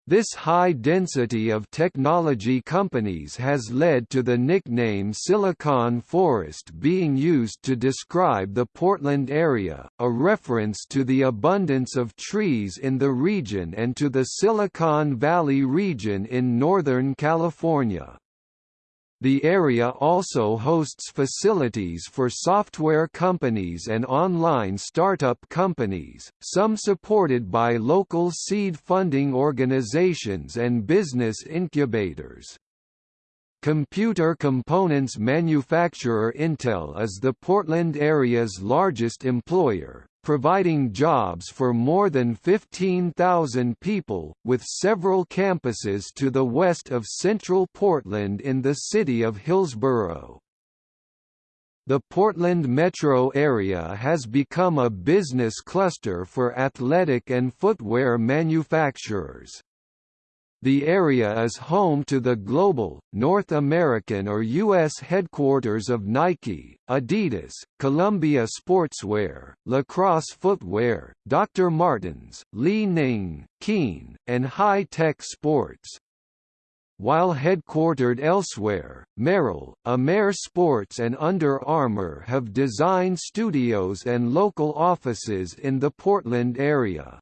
This high density of technology companies has led to the nickname Silicon Forest being used to describe the Portland area, a reference to the abundance of trees in the region and to the Silicon Valley region in Northern California. The area also hosts facilities for software companies and online startup companies, some supported by local seed funding organizations and business incubators. Computer components manufacturer Intel is the Portland area's largest employer, providing jobs for more than 15,000 people, with several campuses to the west of central Portland in the city of Hillsboro. The Portland metro area has become a business cluster for athletic and footwear manufacturers. The area is home to the global, North American or U.S. headquarters of Nike, Adidas, Columbia Sportswear, Lacrosse Footwear, Dr. Martens, Li Ning, Keen, and High Tech Sports. While headquartered elsewhere, Merrell, Amer Sports and Under Armour have design studios and local offices in the Portland area.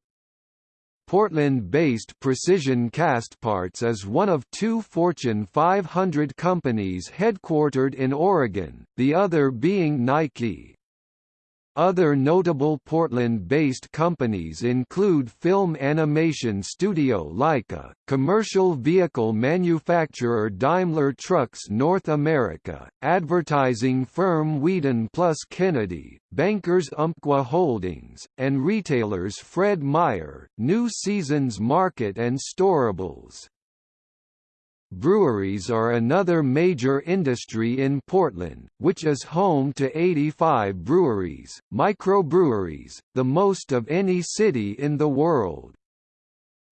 Portland-based Precision Castparts is one of two Fortune 500 companies headquartered in Oregon, the other being Nike. Other notable Portland-based companies include film animation studio Laika, commercial vehicle manufacturer Daimler Trucks North America, advertising firm Wieden plus Kennedy, bankers Umpqua Holdings, and retailers Fred Meyer, New Seasons Market and Storables. Breweries are another major industry in Portland, which is home to 85 breweries, microbreweries, the most of any city in the world.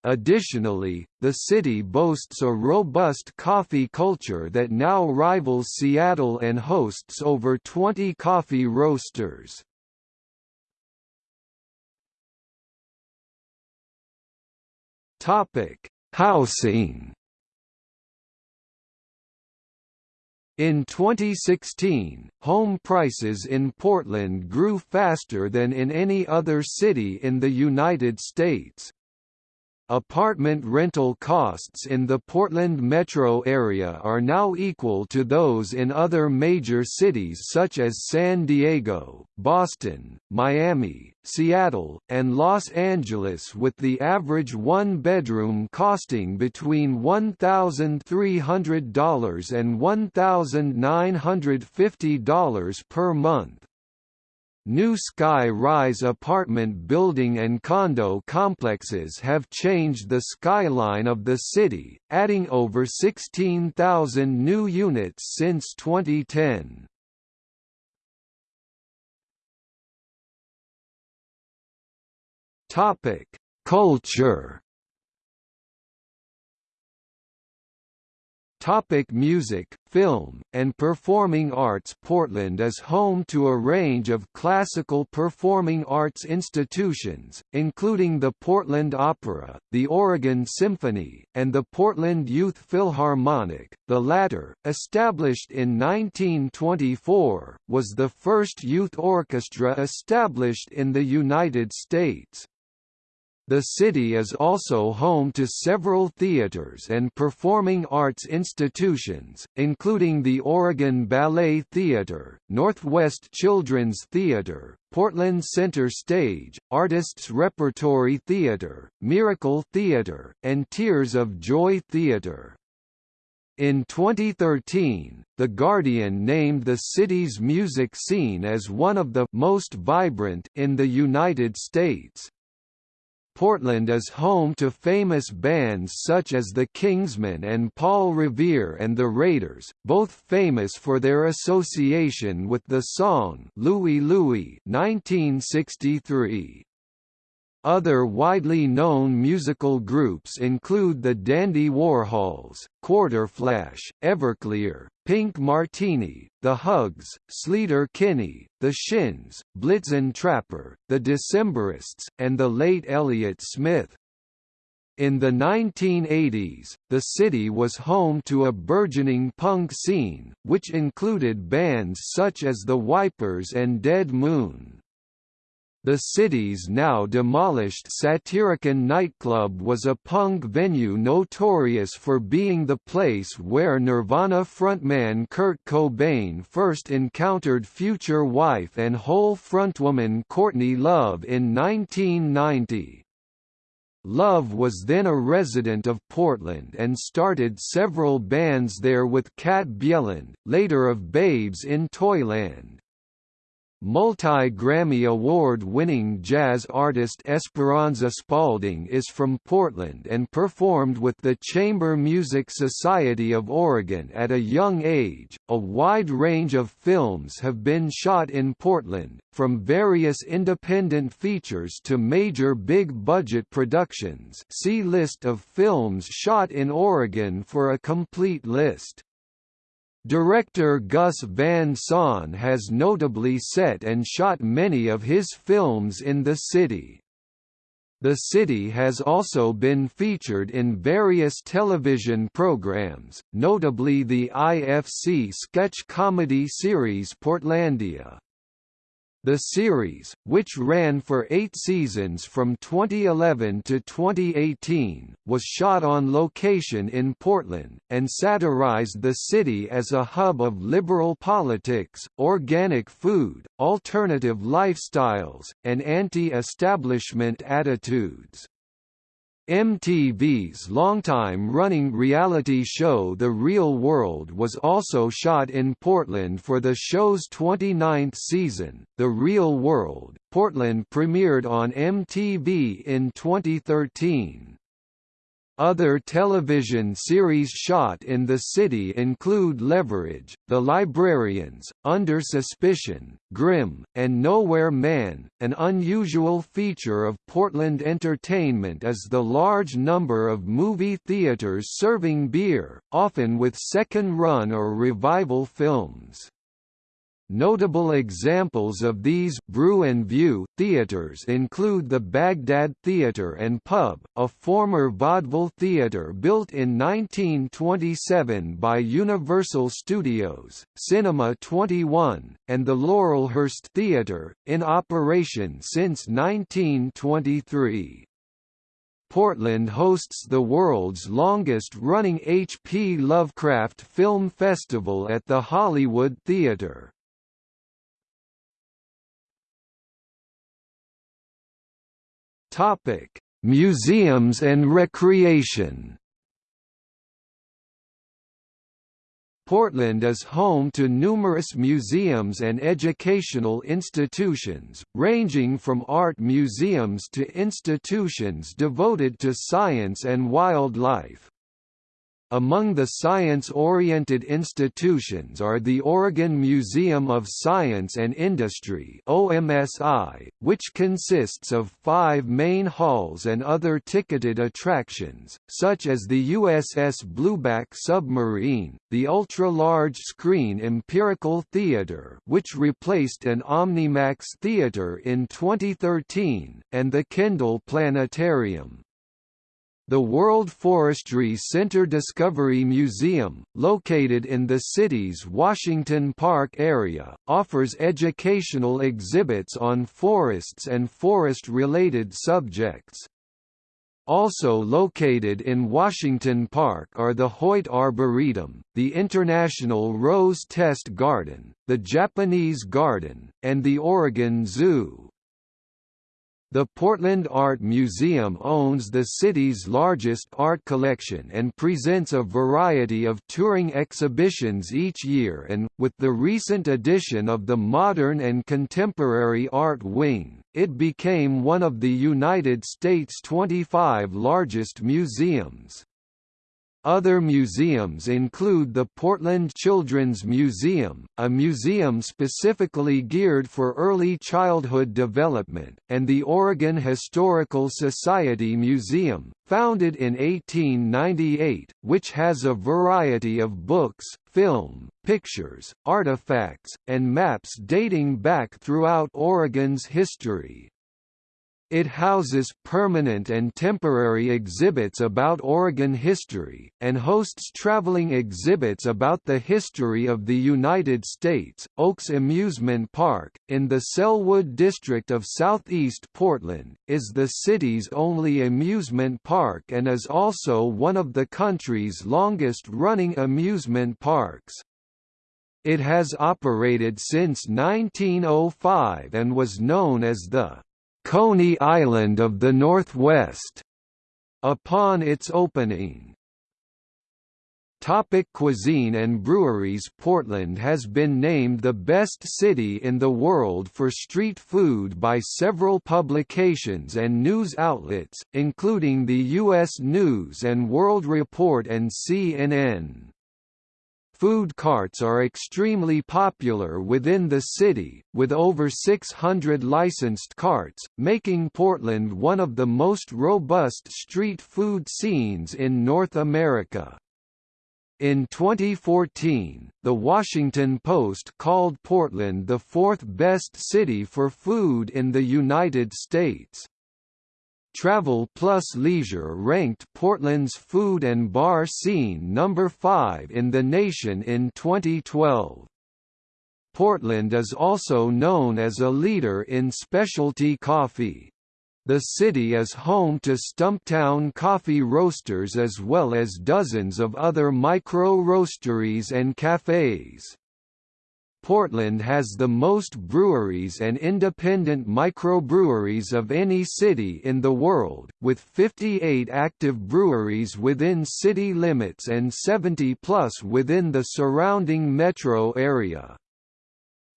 Additionally, the city boasts a robust coffee culture that now rivals Seattle and hosts over 20 coffee roasters. Housing In 2016, home prices in Portland grew faster than in any other city in the United States. Apartment rental costs in the Portland metro area are now equal to those in other major cities such as San Diego, Boston, Miami, Seattle, and Los Angeles with the average one-bedroom costing between $1,300 and $1,950 per month. New sky-rise apartment building and condo complexes have changed the skyline of the city, adding over 16,000 new units since 2010. Culture Topic music, film, and performing arts Portland is home to a range of classical performing arts institutions, including the Portland Opera, the Oregon Symphony, and the Portland Youth Philharmonic. The latter, established in 1924, was the first youth orchestra established in the United States. The city is also home to several theaters and performing arts institutions, including the Oregon Ballet Theater, Northwest Children's Theater, Portland Center Stage, Artists Repertory Theater, Miracle Theater, and Tears of Joy Theater. In 2013, The Guardian named the city's music scene as one of the most vibrant in the United States. Portland is home to famous bands such as the Kingsmen and Paul Revere and the Raiders, both famous for their association with the song Louie Louie 1963. Other widely known musical groups include the Dandy Warhols, Quarterflash, Everclear, Pink Martini, The Hugs, Sleater Kinney, The Shins, Blitzen Trapper, The Decemberists, and the late Elliott Smith. In the 1980s, the city was home to a burgeoning punk scene, which included bands such as The Wipers and Dead Moon. The city's now demolished Satyricon nightclub was a punk venue notorious for being the place where Nirvana frontman Kurt Cobain first encountered future wife and Hole frontwoman Courtney Love in 1990. Love was then a resident of Portland and started several bands there with Kat Bjelland, later of Babes in Toyland. Multi-Grammy Award-winning jazz artist Esperanza Spalding is from Portland and performed with the Chamber Music Society of Oregon at a young age. A wide range of films have been shot in Portland, from various independent features to major big-budget productions. See list of films shot in Oregon for a complete list. Director Gus Van Sant has notably set and shot many of his films in the city. The city has also been featured in various television programs, notably the IFC sketch comedy series Portlandia. The series, which ran for eight seasons from 2011 to 2018, was shot on location in Portland, and satirized the city as a hub of liberal politics, organic food, alternative lifestyles, and anti-establishment attitudes. MTV's longtime-running reality show The Real World was also shot in Portland for the show's 29th season. The Real World, Portland premiered on MTV in 2013. Other television series shot in the city include Leverage, The Librarians, Under Suspicion, Grimm, and Nowhere Man. An unusual feature of Portland entertainment is the large number of movie theaters serving beer, often with second run or revival films. Notable examples of these brew and view theaters include the Baghdad Theater and Pub, a former vaudeville theater built in 1927 by Universal Studios, Cinema 21, and the Laurelhurst Theater, in operation since 1923. Portland hosts the world's longest-running H.P. Lovecraft Film Festival at the Hollywood Theater. Topic: Museums and recreation. Portland is home to numerous museums and educational institutions, ranging from art museums to institutions devoted to science and wildlife. Among the science-oriented institutions are the Oregon Museum of Science and Industry OMSI, which consists of five main halls and other ticketed attractions, such as the USS Blueback submarine, the ultra-large screen Empirical Theater which replaced an Omnimax theater in 2013, and the Kendall Planetarium. The World Forestry Center Discovery Museum, located in the city's Washington Park area, offers educational exhibits on forests and forest-related subjects. Also located in Washington Park are the Hoyt Arboretum, the International Rose Test Garden, the Japanese Garden, and the Oregon Zoo. The Portland Art Museum owns the city's largest art collection and presents a variety of touring exhibitions each year and, with the recent addition of the Modern and Contemporary Art Wing, it became one of the United States' 25 largest museums. Other museums include the Portland Children's Museum, a museum specifically geared for early childhood development, and the Oregon Historical Society Museum, founded in 1898, which has a variety of books, film, pictures, artifacts, and maps dating back throughout Oregon's history. It houses permanent and temporary exhibits about Oregon history, and hosts traveling exhibits about the history of the United States. Oaks Amusement Park, in the Sellwood district of southeast Portland, is the city's only amusement park and is also one of the country's longest-running amusement parks. It has operated since 1905 and was known as the Coney Island of the Northwest, upon its opening. Topic cuisine and breweries Portland has been named the best city in the world for street food by several publications and news outlets, including the U.S. News & World Report and CNN. Food carts are extremely popular within the city, with over 600 licensed carts, making Portland one of the most robust street food scenes in North America. In 2014, The Washington Post called Portland the fourth best city for food in the United States. Travel Plus Leisure ranked Portland's food and bar scene number 5 in the nation in 2012. Portland is also known as a leader in specialty coffee. The city is home to Stumptown coffee roasters as well as dozens of other micro-roasteries and cafes. Portland has the most breweries and independent microbreweries of any city in the world, with 58 active breweries within city limits and 70 plus within the surrounding metro area.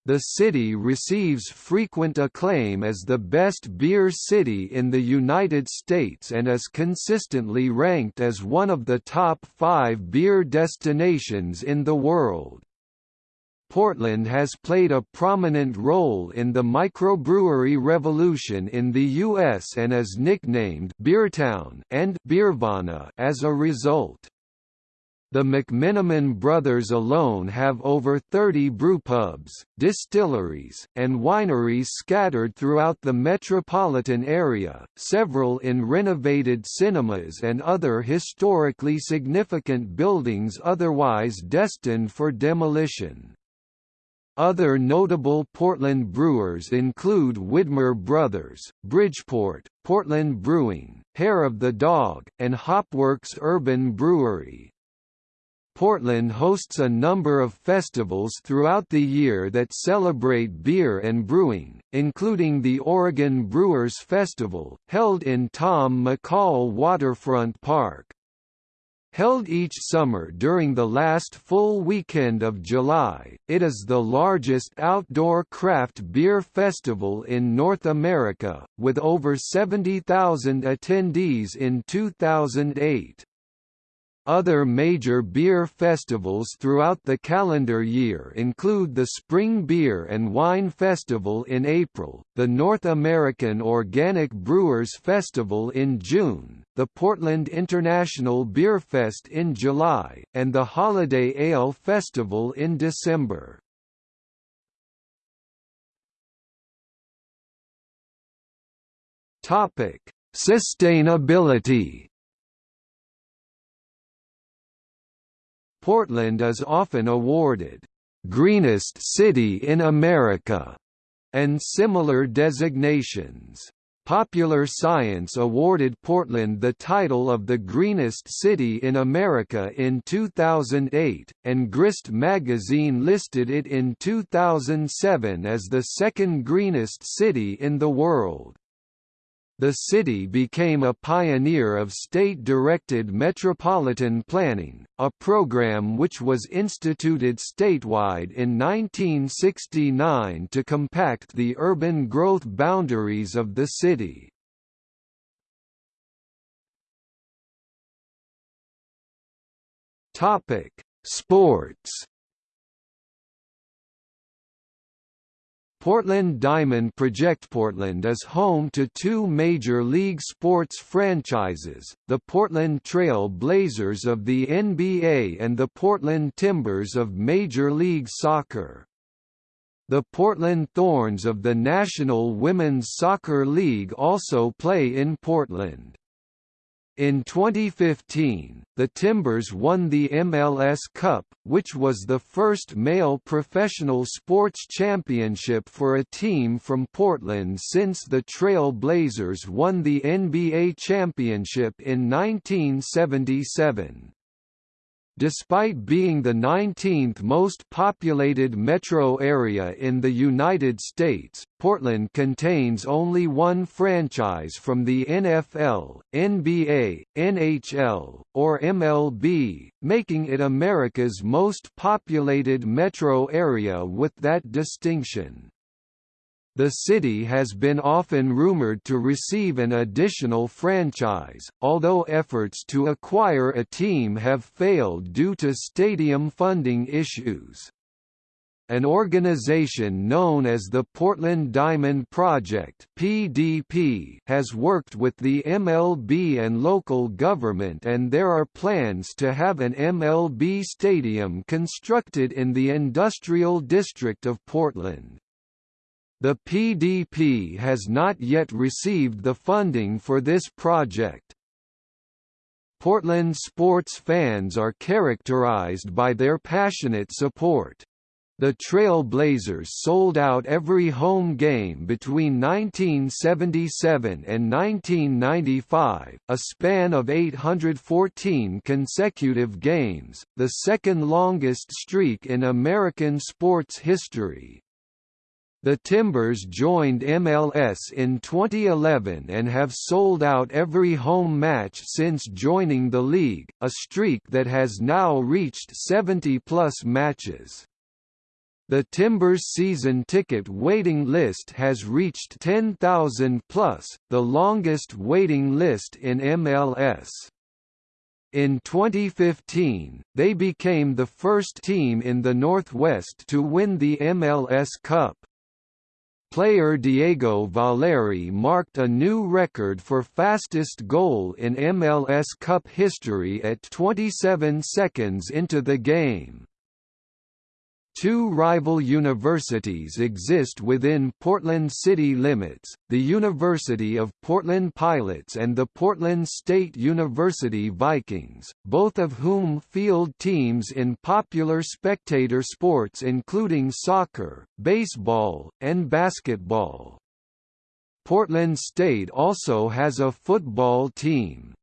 The city receives frequent acclaim as the best beer city in the United States and is consistently ranked as one of the top five beer destinations in the world. Portland has played a prominent role in the microbrewery revolution in the U.S. and is nicknamed Beertown and Beervana as a result. The McMenamin brothers alone have over 30 brewpubs, distilleries, and wineries scattered throughout the metropolitan area, several in renovated cinemas and other historically significant buildings otherwise destined for demolition. Other notable Portland brewers include Widmer Brothers, Bridgeport, Portland Brewing, Hair of the Dog, and Hopworks Urban Brewery. Portland hosts a number of festivals throughout the year that celebrate beer and brewing, including the Oregon Brewers Festival, held in Tom McCall Waterfront Park. Held each summer during the last full weekend of July, it is the largest outdoor craft beer festival in North America, with over 70,000 attendees in 2008. Other major beer festivals throughout the calendar year include the Spring Beer and Wine Festival in April, the North American Organic Brewers Festival in June, the Portland International Beer Fest in July, and the Holiday Ale Festival in December. Sustainability Portland is often awarded, "...greenest city in America", and similar designations. Popular Science awarded Portland the title of the greenest city in America in 2008, and Grist magazine listed it in 2007 as the second greenest city in the world. The city became a pioneer of state-directed metropolitan planning, a program which was instituted statewide in 1969 to compact the urban growth boundaries of the city. Sports Portland Diamond Project Portland is home to two Major League sports franchises, the Portland Trail Blazers of the NBA and the Portland Timbers of Major League Soccer. The Portland Thorns of the National Women's Soccer League also play in Portland. In 2015, the Timbers won the MLS Cup, which was the first male professional sports championship for a team from Portland since the Trail Blazers won the NBA championship in 1977. Despite being the 19th most populated metro area in the United States, Portland contains only one franchise from the NFL, NBA, NHL, or MLB, making it America's most populated metro area with that distinction. The city has been often rumored to receive an additional franchise, although efforts to acquire a team have failed due to stadium funding issues. An organization known as the Portland Diamond Project (PDP) has worked with the MLB and local government and there are plans to have an MLB stadium constructed in the industrial district of Portland. The PDP has not yet received the funding for this project. Portland sports fans are characterized by their passionate support. The Trail Blazers sold out every home game between 1977 and 1995, a span of 814 consecutive games, the second longest streak in American sports history. The Timbers joined MLS in 2011 and have sold out every home match since joining the league, a streak that has now reached 70-plus matches. The Timbers season ticket waiting list has reached 10,000 plus, the longest waiting list in MLS. In 2015, they became the first team in the Northwest to win the MLS Cup. Player Diego Valeri marked a new record for fastest goal in MLS Cup history at 27 seconds into the game. Two rival universities exist within Portland city limits, the University of Portland Pilots and the Portland State University Vikings, both of whom field teams in popular spectator sports including soccer, baseball, and basketball. Portland State also has a football team.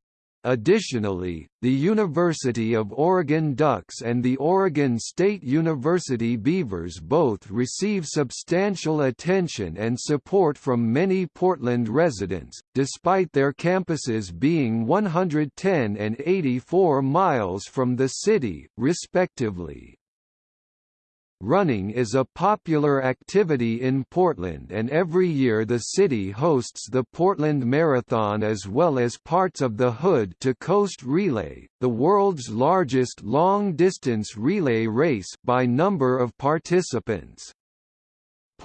Additionally, the University of Oregon Ducks and the Oregon State University Beavers both receive substantial attention and support from many Portland residents, despite their campuses being 110 and 84 miles from the city, respectively. Running is a popular activity in Portland and every year the city hosts the Portland Marathon as well as parts of the Hood to Coast Relay, the world's largest long-distance relay race by number of participants.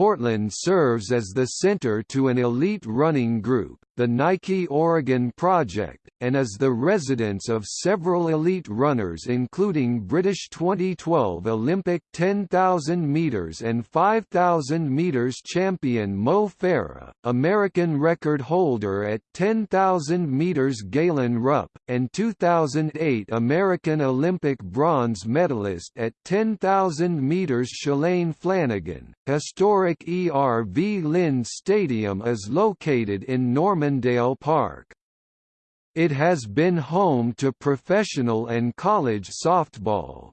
Portland serves as the center to an elite running group, the Nike Oregon Project, and is the residence of several elite runners including British 2012 Olympic 10,000 metres and 5,000 metres champion Mo Farah, American record holder at 10,000 metres Galen Rupp, and 2008 American Olympic bronze medalist at 10,000 metres Shalane Flanagan. Historic Erv Lind Stadium is located in Normandale Park. It has been home to professional and college softball.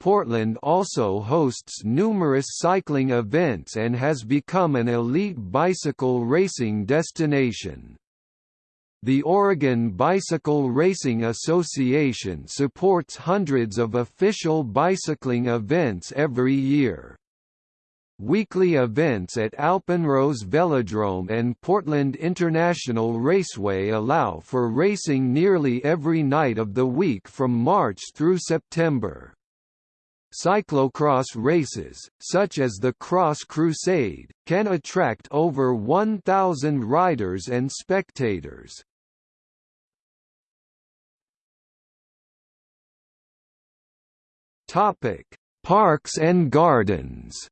Portland also hosts numerous cycling events and has become an elite bicycle racing destination. The Oregon Bicycle Racing Association supports hundreds of official bicycling events every year. Weekly events at Alpenrose Velodrome and Portland International Raceway allow for racing nearly every night of the week from March through September. Cyclocross races, such as the Cross Crusade, can attract over 1,000 riders and spectators. Parks and gardens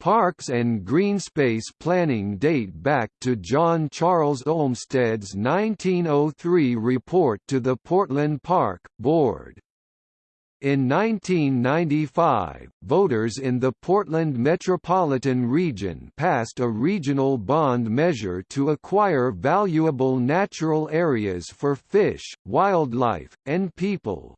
Parks and greenspace planning date back to John Charles Olmsted's 1903 report to the Portland Park Board. In 1995, voters in the Portland metropolitan region passed a regional bond measure to acquire valuable natural areas for fish, wildlife, and people.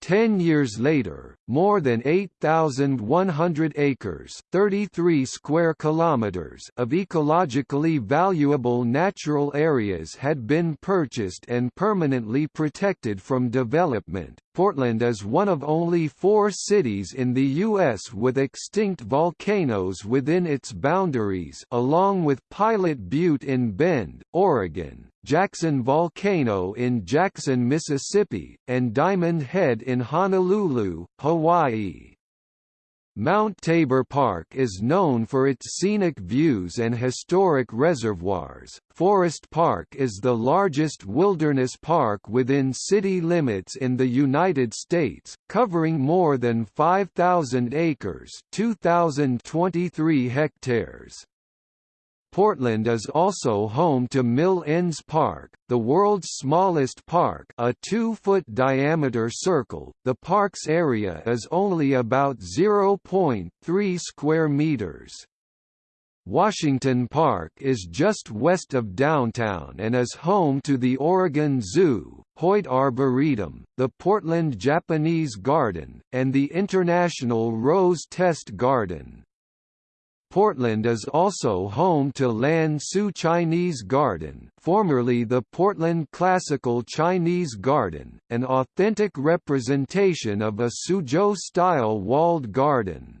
Ten years later, more than 8,100 acres 33 square kilometers of ecologically valuable natural areas had been purchased and permanently protected from development. Portland is one of only four cities in the U.S. with extinct volcanoes within its boundaries along with Pilot Butte in Bend, Oregon, Jackson Volcano in Jackson, Mississippi, and Diamond Head in Honolulu, Hawaii. Mount Tabor Park is known for its scenic views and historic reservoirs. Forest Park is the largest wilderness park within city limits in the United States, covering more than 5,000 acres, 2,023 hectares. Portland is also home to Mill Ends Park, the world's smallest park a 2-foot diameter circle. The park's area is only about 0.3 square meters. Washington Park is just west of downtown and is home to the Oregon Zoo, Hoyt Arboretum, the Portland Japanese Garden, and the International Rose Test Garden. Portland is also home to Lan Su Chinese Garden formerly the Portland Classical Chinese Garden, an authentic representation of a Suzhou-style walled garden.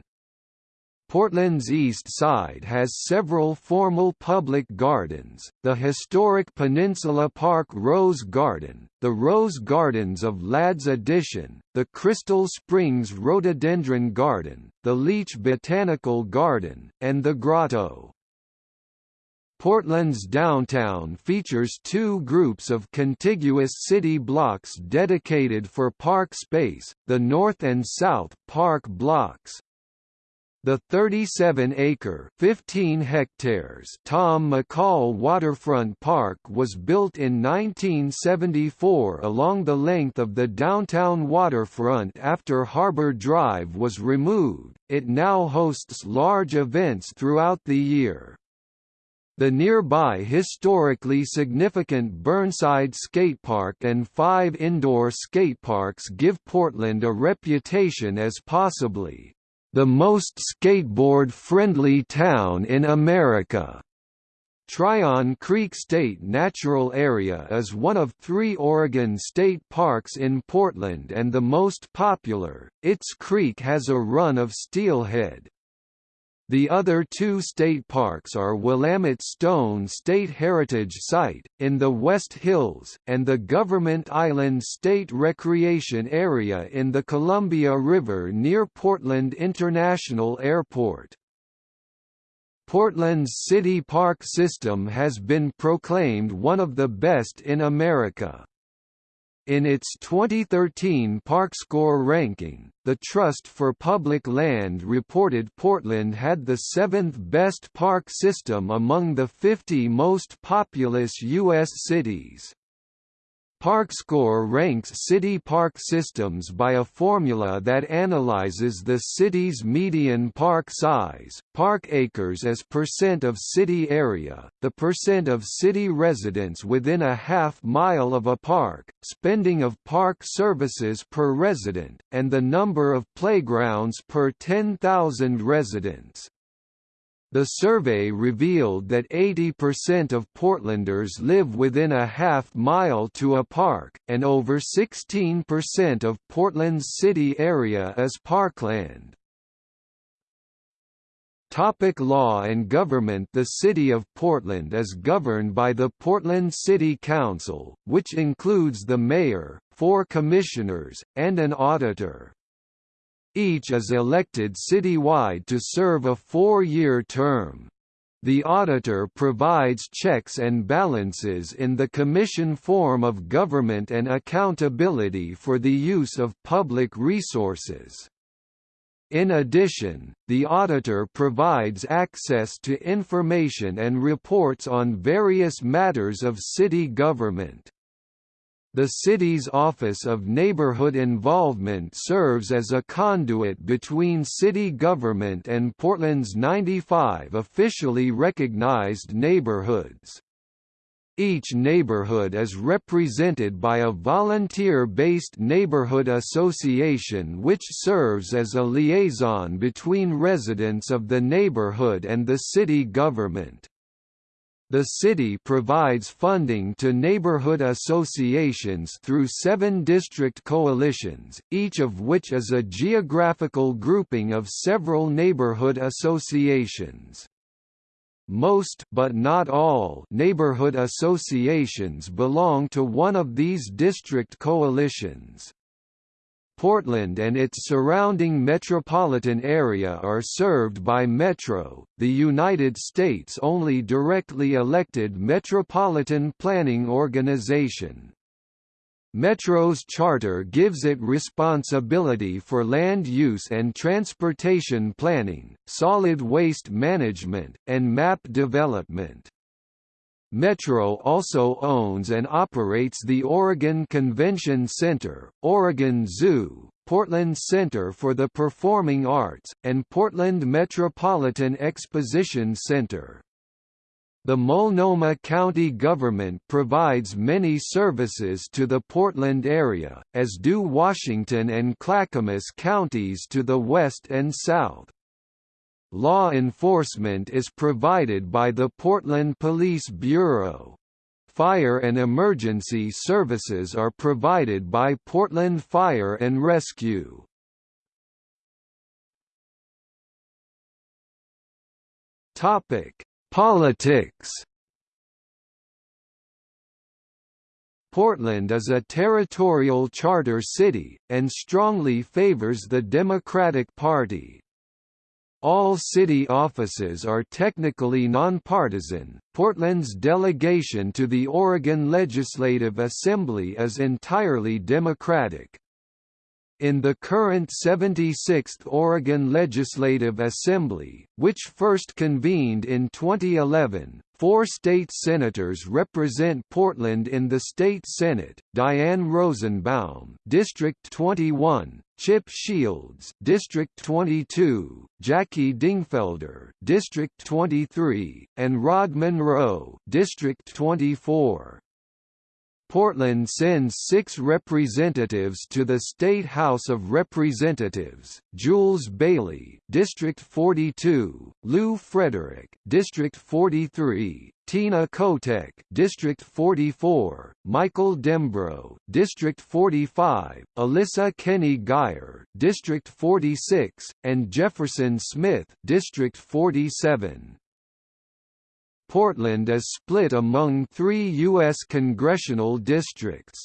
Portland's east side has several formal public gardens, the historic Peninsula Park Rose Garden, the Rose Gardens of Ladd's Addition, the Crystal Springs Rhododendron Garden, the Leach Botanical Garden, and the Grotto. Portland's downtown features two groups of contiguous city blocks dedicated for park space, the North and South Park blocks. The 37-acre (15 hectares) Tom McCall Waterfront Park was built in 1974 along the length of the downtown waterfront after Harbor Drive was removed. It now hosts large events throughout the year. The nearby historically significant Burnside Skatepark and five indoor skateparks give Portland a reputation as possibly the most skateboard-friendly town in America. Tryon Creek State Natural Area is one of three Oregon state parks in Portland and the most popular. Its creek has a run of steelhead, the other two state parks are Willamette Stone State Heritage Site, in the West Hills, and the Government Island State Recreation Area in the Columbia River near Portland International Airport. Portland's city park system has been proclaimed one of the best in America. In its 2013 ParkScore ranking, the Trust for Public Land reported Portland had the seventh best park system among the 50 most populous U.S. cities. ParkScore ranks city park systems by a formula that analyzes the city's median park size, park acres as percent of city area, the percent of city residents within a half mile of a park, spending of park services per resident, and the number of playgrounds per 10,000 residents. The survey revealed that 80% of Portlanders live within a half mile to a park, and over 16% of Portland's city area is parkland. Topic law and government The City of Portland is governed by the Portland City Council, which includes the mayor, four commissioners, and an auditor. Each is elected citywide to serve a four-year term. The auditor provides checks and balances in the commission form of government and accountability for the use of public resources. In addition, the auditor provides access to information and reports on various matters of city government. The city's Office of Neighborhood Involvement serves as a conduit between city government and Portland's 95 officially recognized neighborhoods. Each neighborhood is represented by a volunteer-based neighborhood association which serves as a liaison between residents of the neighborhood and the city government. The city provides funding to neighborhood associations through seven district coalitions, each of which is a geographical grouping of several neighborhood associations. Most but not all neighborhood associations belong to one of these district coalitions. Portland and its surrounding metropolitan area are served by Metro, the United States' only directly elected metropolitan planning organization. Metro's charter gives it responsibility for land use and transportation planning, solid waste management, and map development. Metro also owns and operates the Oregon Convention Center, Oregon Zoo, Portland Center for the Performing Arts, and Portland Metropolitan Exposition Center. The Multnomah County government provides many services to the Portland area, as do Washington and Clackamas counties to the west and south. Law enforcement is provided by the Portland Police Bureau. Fire and emergency services are provided by Portland Fire and Rescue. Topic: Politics. Portland is a territorial charter city, and strongly favors the Democratic Party. All city offices are technically nonpartisan. Portland's delegation to the Oregon Legislative Assembly is entirely Democratic. In the current 76th Oregon Legislative Assembly, which first convened in 2011, four state senators represent Portland in the state Senate, Diane Rosenbaum District 21, Chip Shields District 22, Jackie Dingfelder District 23, and Rod Monroe District 24. Portland sends six representatives to the State House of Representatives, Jules Bailey District 42, Lew Frederick District 43, Tina Kotek District 44, Michael Dembrow District 45, Alissa Keny-Guyer District 46, and Jefferson Smith District 47. Portland is split among three U.S. congressional districts.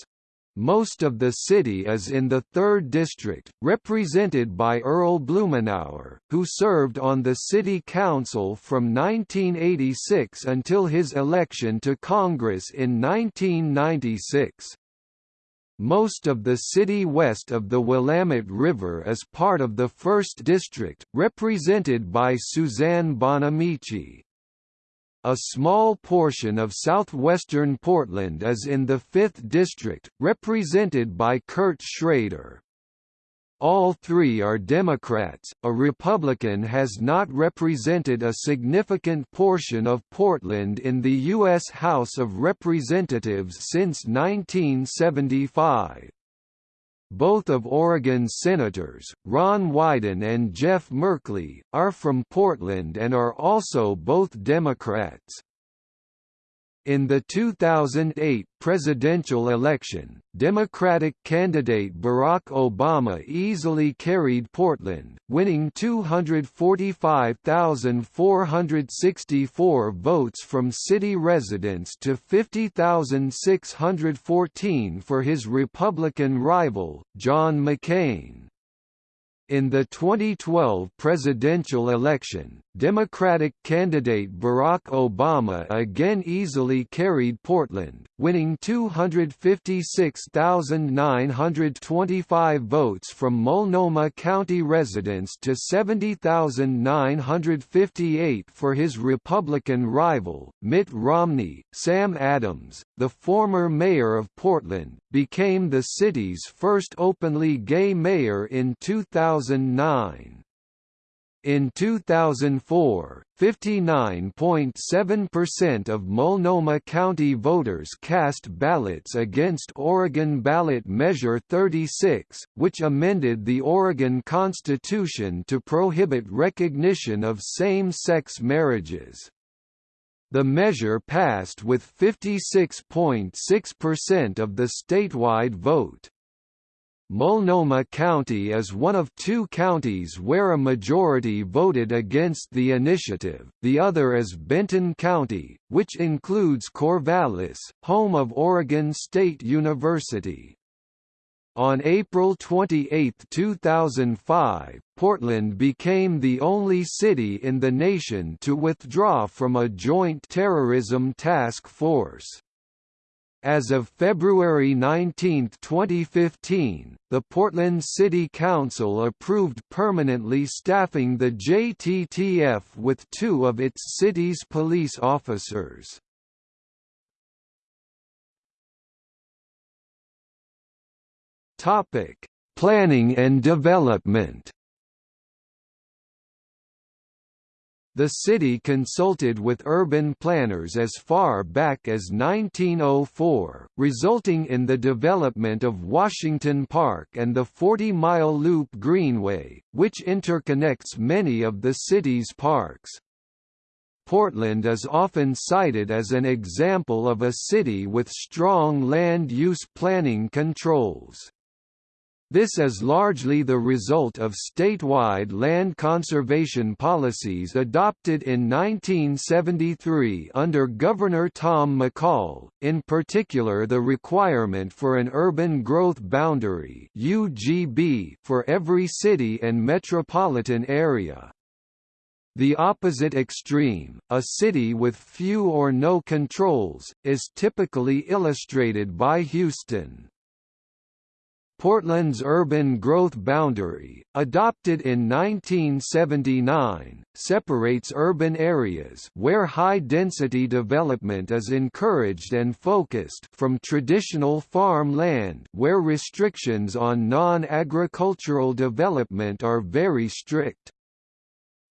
Most of the city is in the 3rd District, represented by Earl Blumenauer, who served on the City Council from 1986 until his election to Congress in 1996. Most of the city west of the Willamette River is part of the 1st District, represented by Suzanne Bonamici. A small portion of southwestern Portland is in the 5th District, represented by Kurt Schrader. All three are Democrats. A Republican has not represented a significant portion of Portland in the U.S. House of Representatives since 1975. Both of Oregon's senators, Ron Wyden and Jeff Merkley, are from Portland and are also both Democrats. In the 2008 presidential election, Democratic candidate Barack Obama easily carried Portland, winning 245,464 votes from city residents to 50,614 for his Republican rival, John McCain. In the 2012 presidential election, Democratic candidate Barack Obama again easily carried Portland, winning 256,925 votes from Multnomah County residents to 70,958 for his Republican rival, Mitt Romney. Sam Adams, the former mayor of Portland, became the city's first openly gay mayor in 2009. In 2004, 59.7% of Multnomah County voters cast ballots against Oregon Ballot Measure 36, which amended the Oregon Constitution to prohibit recognition of same-sex marriages. The measure passed with 56.6% of the statewide vote. Multnomah County is one of two counties where a majority voted against the initiative, the other is Benton County, which includes Corvallis, home of Oregon State University. On April 28, 2005, Portland became the only city in the nation to withdraw from a joint terrorism task force. As of February 19, 2015, the Portland City Council approved permanently staffing the JTTF with two of its city's police officers. Planning and development The city consulted with urban planners as far back as 1904, resulting in the development of Washington Park and the 40-mile Loop Greenway, which interconnects many of the city's parks. Portland is often cited as an example of a city with strong land use planning controls. This is largely the result of statewide land conservation policies adopted in 1973 under Governor Tom McCall, in particular the requirement for an urban growth boundary (UGB) for every city and metropolitan area. The opposite extreme, a city with few or no controls, is typically illustrated by Houston. Portland's urban growth boundary, adopted in 1979, separates urban areas where high-density development is encouraged and focused from traditional farm land where restrictions on non-agricultural development are very strict.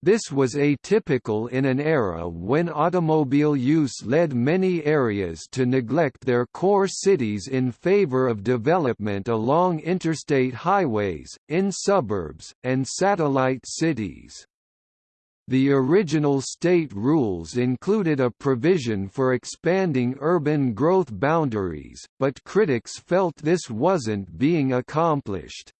This was atypical in an era when automobile use led many areas to neglect their core cities in favor of development along interstate highways, in suburbs, and satellite cities. The original state rules included a provision for expanding urban growth boundaries, but critics felt this wasn't being accomplished.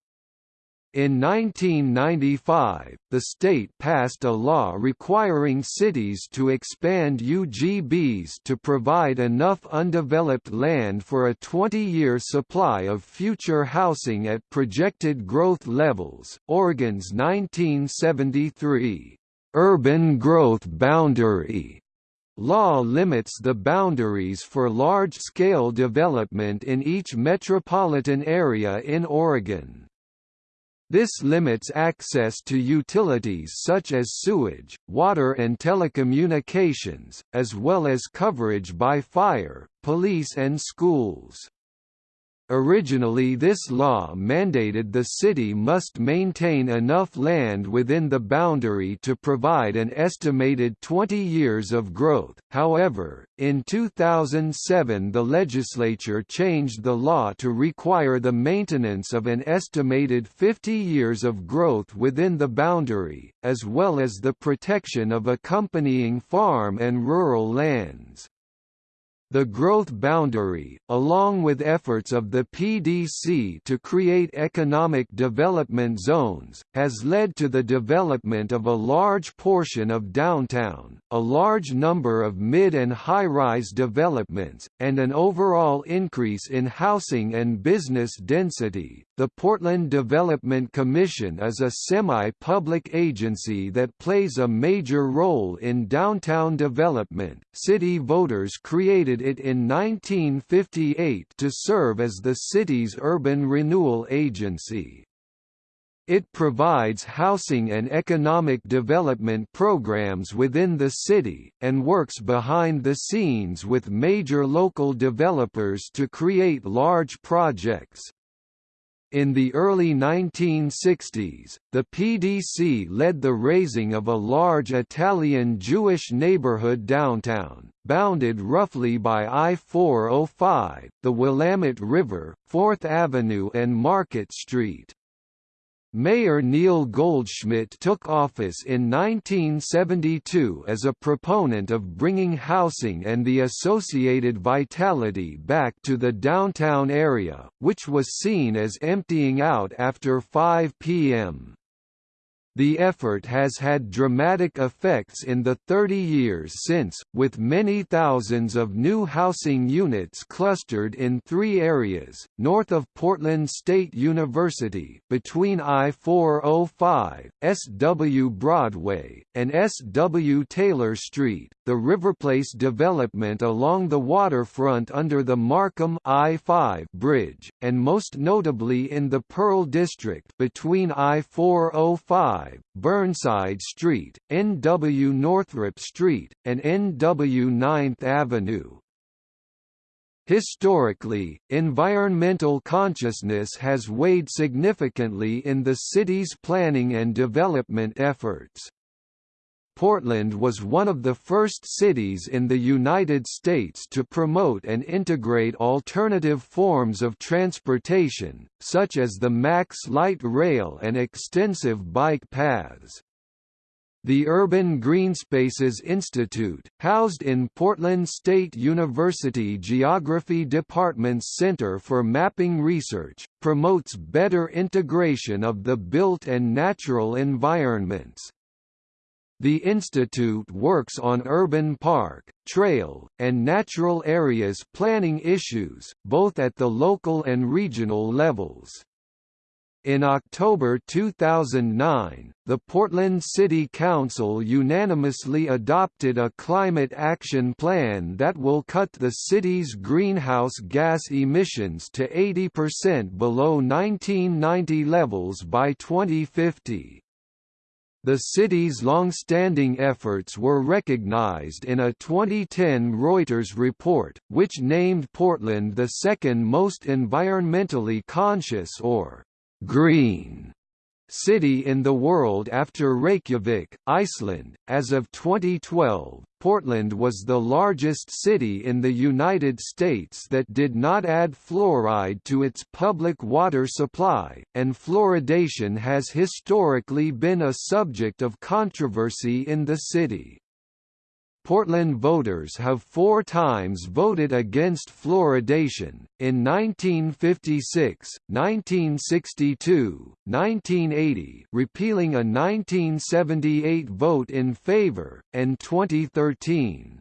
In 1995, the state passed a law requiring cities to expand UGBs to provide enough undeveloped land for a 20-year supply of future housing at projected growth levels. Oregon's 1973 urban growth boundary Law limits the boundaries for large-scale development in each metropolitan area in Oregon. This limits access to utilities such as sewage, water and telecommunications, as well as coverage by fire, police and schools. Originally this law mandated the city must maintain enough land within the boundary to provide an estimated 20 years of growth, however, in 2007 the legislature changed the law to require the maintenance of an estimated 50 years of growth within the boundary, as well as the protection of accompanying farm and rural lands. The growth boundary, along with efforts of the PDC to create economic development zones, has led to the development of a large portion of downtown, a large number of mid and high-rise developments, and an overall increase in housing and business density. The Portland Development Commission is a semi-public agency that plays a major role in downtown development. City voters created it in 1958 to serve as the city's urban renewal agency. It provides housing and economic development programs within the city, and works behind the scenes with major local developers to create large projects. In the early 1960s, the PDC led the razing of a large Italian Jewish neighborhood downtown, bounded roughly by I-405, the Willamette River, 4th Avenue and Market Street. Mayor Neil Goldschmidt took office in 1972 as a proponent of bringing housing and the associated vitality back to the downtown area, which was seen as emptying out after 5 p.m. The effort has had dramatic effects in the 30 years since, with many thousands of new housing units clustered in three areas, north of Portland State University, between I-405, S.W. Broadway, and S.W. Taylor Street, the Riverplace development along the waterfront under the Marquam I-5 bridge, and most notably in the Pearl District between I-405 Burnside Street, NW Northrup Street, and NW 9th Avenue. Historically, environmental consciousness has weighed significantly in the city's planning and development efforts. Portland was one of the first cities in the United States to promote and integrate alternative forms of transportation, such as the MAX light rail and extensive bike paths. The Urban Greenspaces Institute, housed in Portland State University Geography Department's Center for Mapping Research, promotes better integration of the built and natural environments. The institute works on urban park, trail, and natural areas planning issues, both at the local and regional levels. In October 2009, the Portland City Council unanimously adopted a climate action plan that will cut the city's greenhouse gas emissions to 80% below 1990 levels by 2050. The city's long-standing efforts were recognized in a 2010 Reuters report, which named Portland the second most environmentally conscious or «green» city in the world after Reykjavik, Iceland. As of 2012, Portland was the largest city in the United States that did not add fluoride to its public water supply, and fluoridation has historically been a subject of controversy in the city. Portland voters have four times voted against fluoridation, in 1956, 1962, 1980 repealing a 1978 vote in favor, and 2013.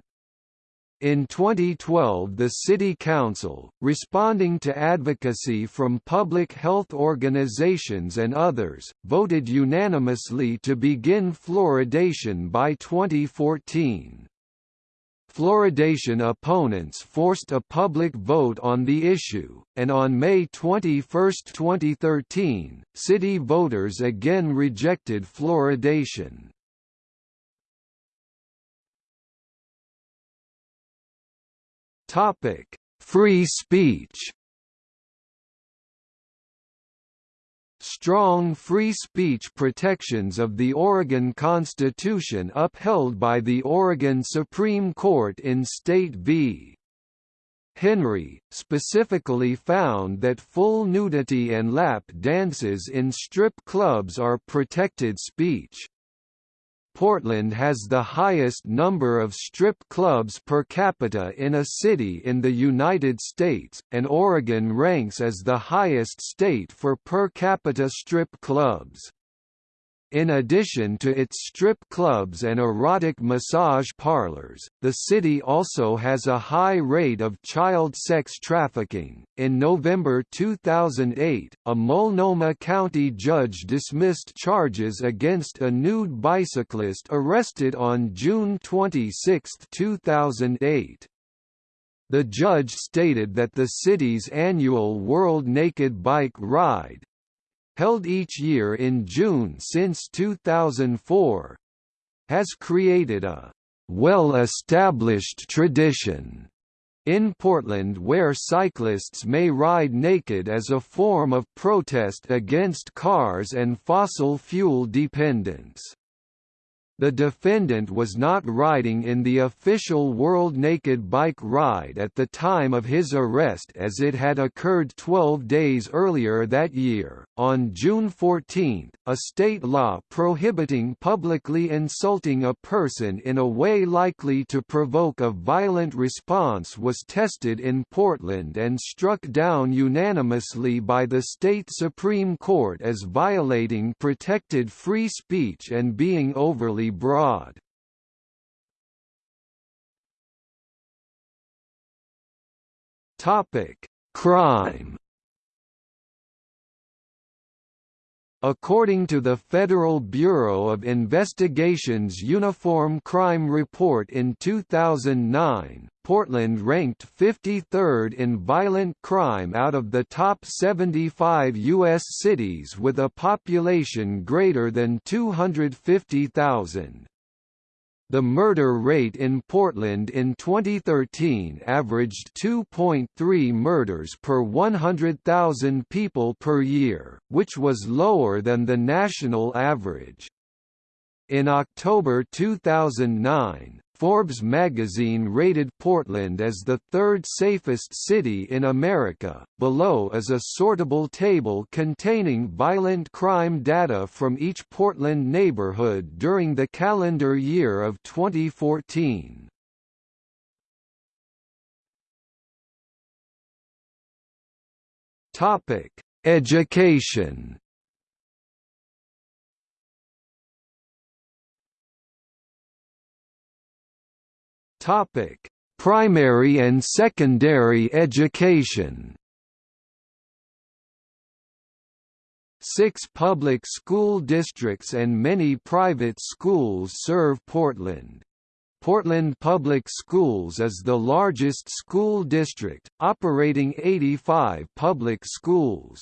In 2012 the City Council, responding to advocacy from public health organizations and others, voted unanimously to begin fluoridation by 2014. Fluoridation opponents forced a public vote on the issue, and on May 21, 2013, city voters again rejected fluoridation. Free speech strong free speech protections of the Oregon Constitution upheld by the Oregon Supreme Court in State v. Henry, specifically found that full nudity and lap dances in strip clubs are protected speech. Portland has the highest number of strip clubs per capita in a city in the United States, and Oregon ranks as the highest state for per capita strip clubs. In addition to its strip clubs and erotic massage parlors, the city also has a high rate of child sex trafficking. In November 2008, a Multnomah County judge dismissed charges against a nude bicyclist arrested on June 26, 2008. The judge stated that the city's annual World Naked Bike Ride, held each year in June since 2004, has created a well-established tradition in Portland where cyclists may ride naked as a form of protest against cars and fossil fuel dependence. The defendant was not riding in the official World Naked Bike Ride at the time of his arrest as it had occurred 12 days earlier that year. On June 14, a state law prohibiting publicly insulting a person in a way likely to provoke a violent response was tested in Portland and struck down unanimously by the state Supreme Court as violating protected free speech and being overly broad. Topic: Crime. According to the Federal Bureau of Investigation's Uniform Crime Report in 2009, Portland ranked 53rd in violent crime out of the top 75 U.S. cities with a population greater than 250,000. The murder rate in Portland in 2013 averaged 2.3 murders per 100,000 people per year, which was lower than the national average. In October 2009, Forbes magazine rated Portland as the third safest city in America. Below is a sortable table containing violent crime data from each Portland neighborhood during the calendar year of 2014. Topic: Education. Topic: Primary and secondary education. Six public school districts and many private schools serve Portland. Portland Public Schools is the largest school district, operating 85 public schools.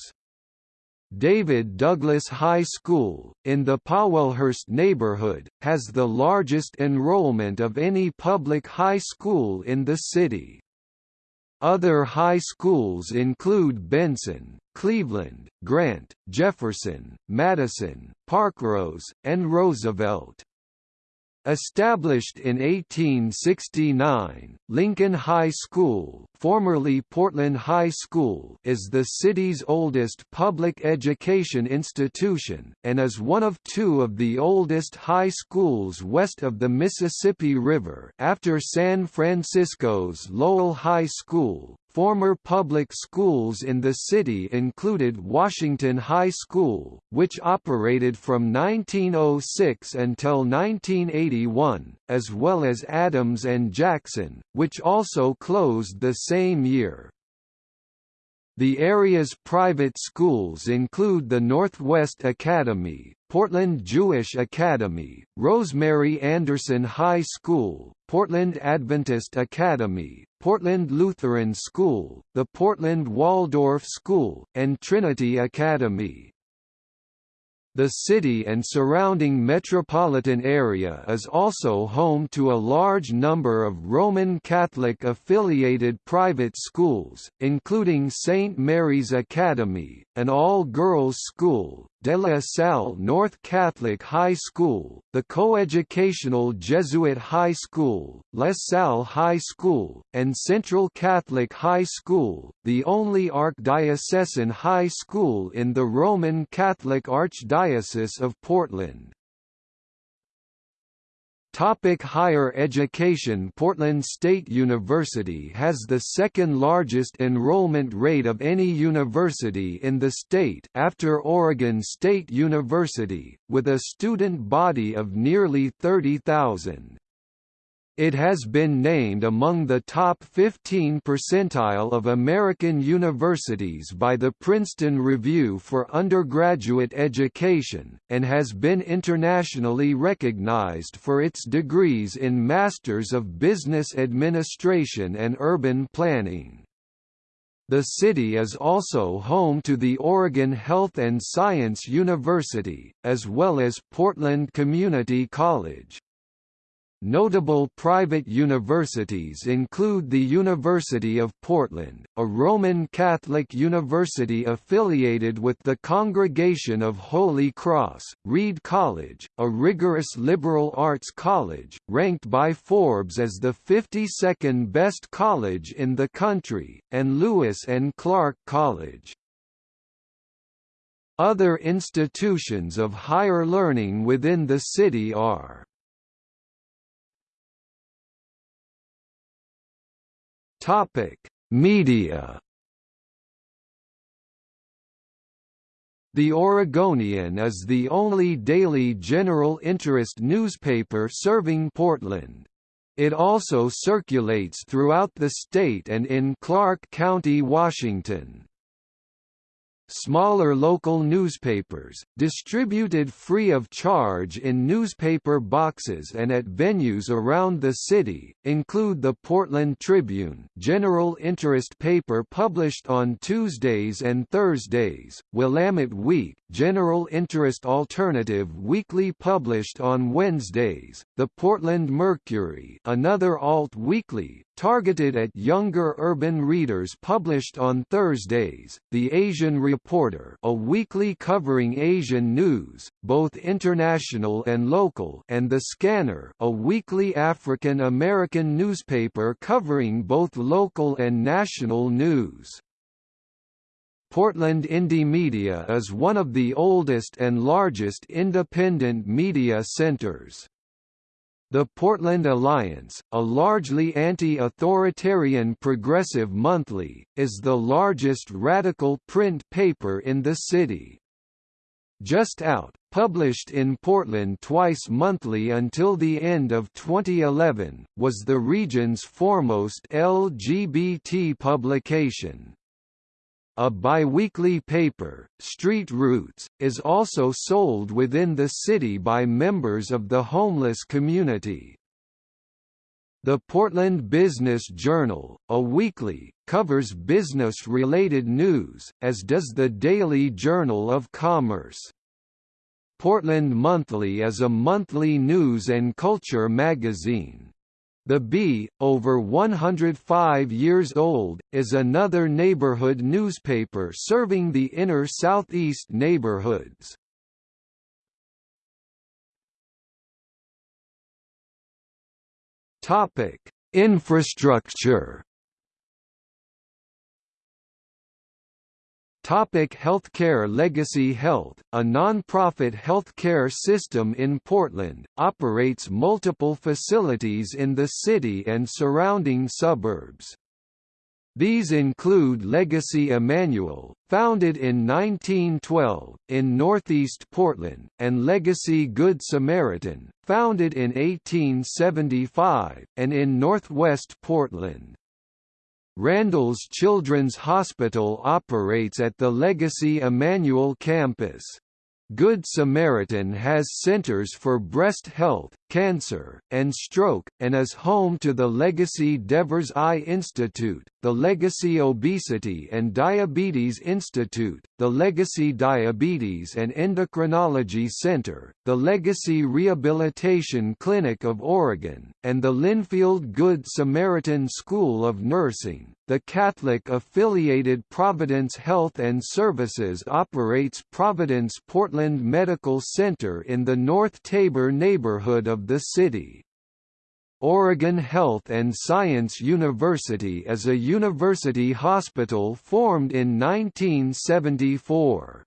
David Douglas High School, in the Powellhurst neighborhood, has the largest enrollment of any public high school in the city. Other high schools include Benson, Cleveland, Grant, Jefferson, Madison, Parkrose, and Roosevelt. Established in 1869, Lincoln High School, formerly Portland High School, is the city's oldest public education institution and is one of two of the oldest high schools west of the Mississippi River, after San Francisco's Lowell High School, Former public schools in the city included Washington High School, which operated from 1906 until 1981, as well as Adams and Jackson, which also closed the same year. The area's private schools include the Northwest Academy, Portland Jewish Academy, Rosemary Anderson High School, Portland Adventist Academy, Portland Lutheran School, the Portland Waldorf School, and Trinity Academy. The city and surrounding metropolitan area is also home to a large number of Roman Catholic-affiliated private schools, including St. Mary's Academy, an all-girls school, De La Salle North Catholic High School, the coeducational Jesuit High School, La Salle High School, and Central Catholic High School, the only archdiocesan high school in the Roman Catholic Archdiocese of Portland. Topic higher education Portland State University has the second largest enrollment rate of any university in the state after Oregon State University, with a student body of nearly 30,000. It has been named among the top 15 percentile of American universities by the Princeton Review for Undergraduate Education, and has been internationally recognized for its degrees in Masters of Business Administration and Urban Planning. The city is also home to the Oregon Health and Science University, as well as Portland Community College. Notable private universities include the University of Portland, a Roman Catholic university affiliated with the Congregation of Holy Cross, Reed College, a rigorous liberal arts college, ranked by Forbes as the 52nd best college in the country, and Lewis and Clark College. Other institutions of higher learning within the city are Topic: Media. The Oregonian is the only daily general interest newspaper serving Portland. It also circulates throughout the state and in Clark County, Washington. Smaller local newspapers, distributed free of charge in newspaper boxes and at venues around the city, include the Portland Tribune general interest paper published on Tuesdays and Thursdays, Willamette Week general interest alternative weekly published on Wednesdays, the Portland Mercury another alt-weekly, targeted at younger urban readers published on Thursdays, The Asian Reporter a weekly covering Asian news, both international and local and The Skanner a weekly African American newspaper covering both local and national news. Portland Indymedia is one of the oldest and largest independent media centers. The Portland Alliance, a largely anti-authoritarian progressive monthly, is the largest radical print paper in the city. Just Out, published in Portland twice monthly until the end of 2011, was the region's foremost LGBT publication. A biweekly paper, Street Roots, is also sold within the city by members of the homeless community. The Portland Business Journal, a weekly, covers business-related news, as does the Daily Journal of Commerce. Portland Monthly is a monthly news and culture magazine. The Bee, over 105 years old, is another neighborhood newspaper serving the inner southeast neighborhoods. Topic: Infrastructure. Topic Healthcare Legacy Health, a non-profit healthcare system in Portland, operates multiple facilities in the city and surrounding suburbs. These include Legacy Emanuel, founded in 1912, in northeast Portland, and Legacy Good Samaritan, founded in 1875, and in northwest Portland. Randall's Children's Hospital operates at the Legacy Emanuel campus. Good Samaritan has centers for breast health, cancer, and stroke, and is home to the Legacy Devers Eye Institute, the Legacy Obesity and Diabetes Institute, the Legacy Diabetes and Endocrinology Center, the Legacy Rehabilitation Clinic of Oregon, and the Linfield Good Samaritan School of Nursing. The Catholic-affiliated Providence Health and Services operates Providence Portland Medical Center in the North Tabor neighborhood of the city. Oregon Health and Science University is a university hospital formed in 1974.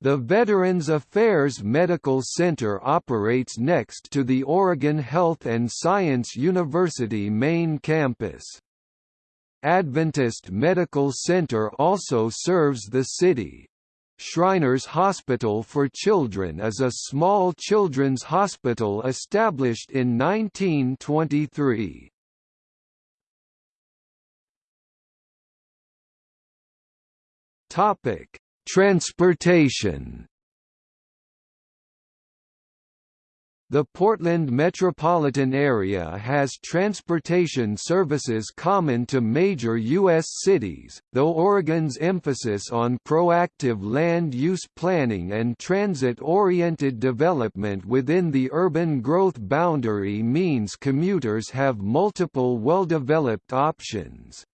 The Veterans Affairs Medical Center operates next to the Oregon Health and Science University main campus. Adventist Medical Center also serves the city. Shriners Hospital for Children is a small children's hospital established in 1923. Topic: Transportation The Portland metropolitan area has transportation services common to major U.S. cities, though Oregon's emphasis on proactive land use planning and transit-oriented development within the urban growth boundary means commuters have multiple well-developed options.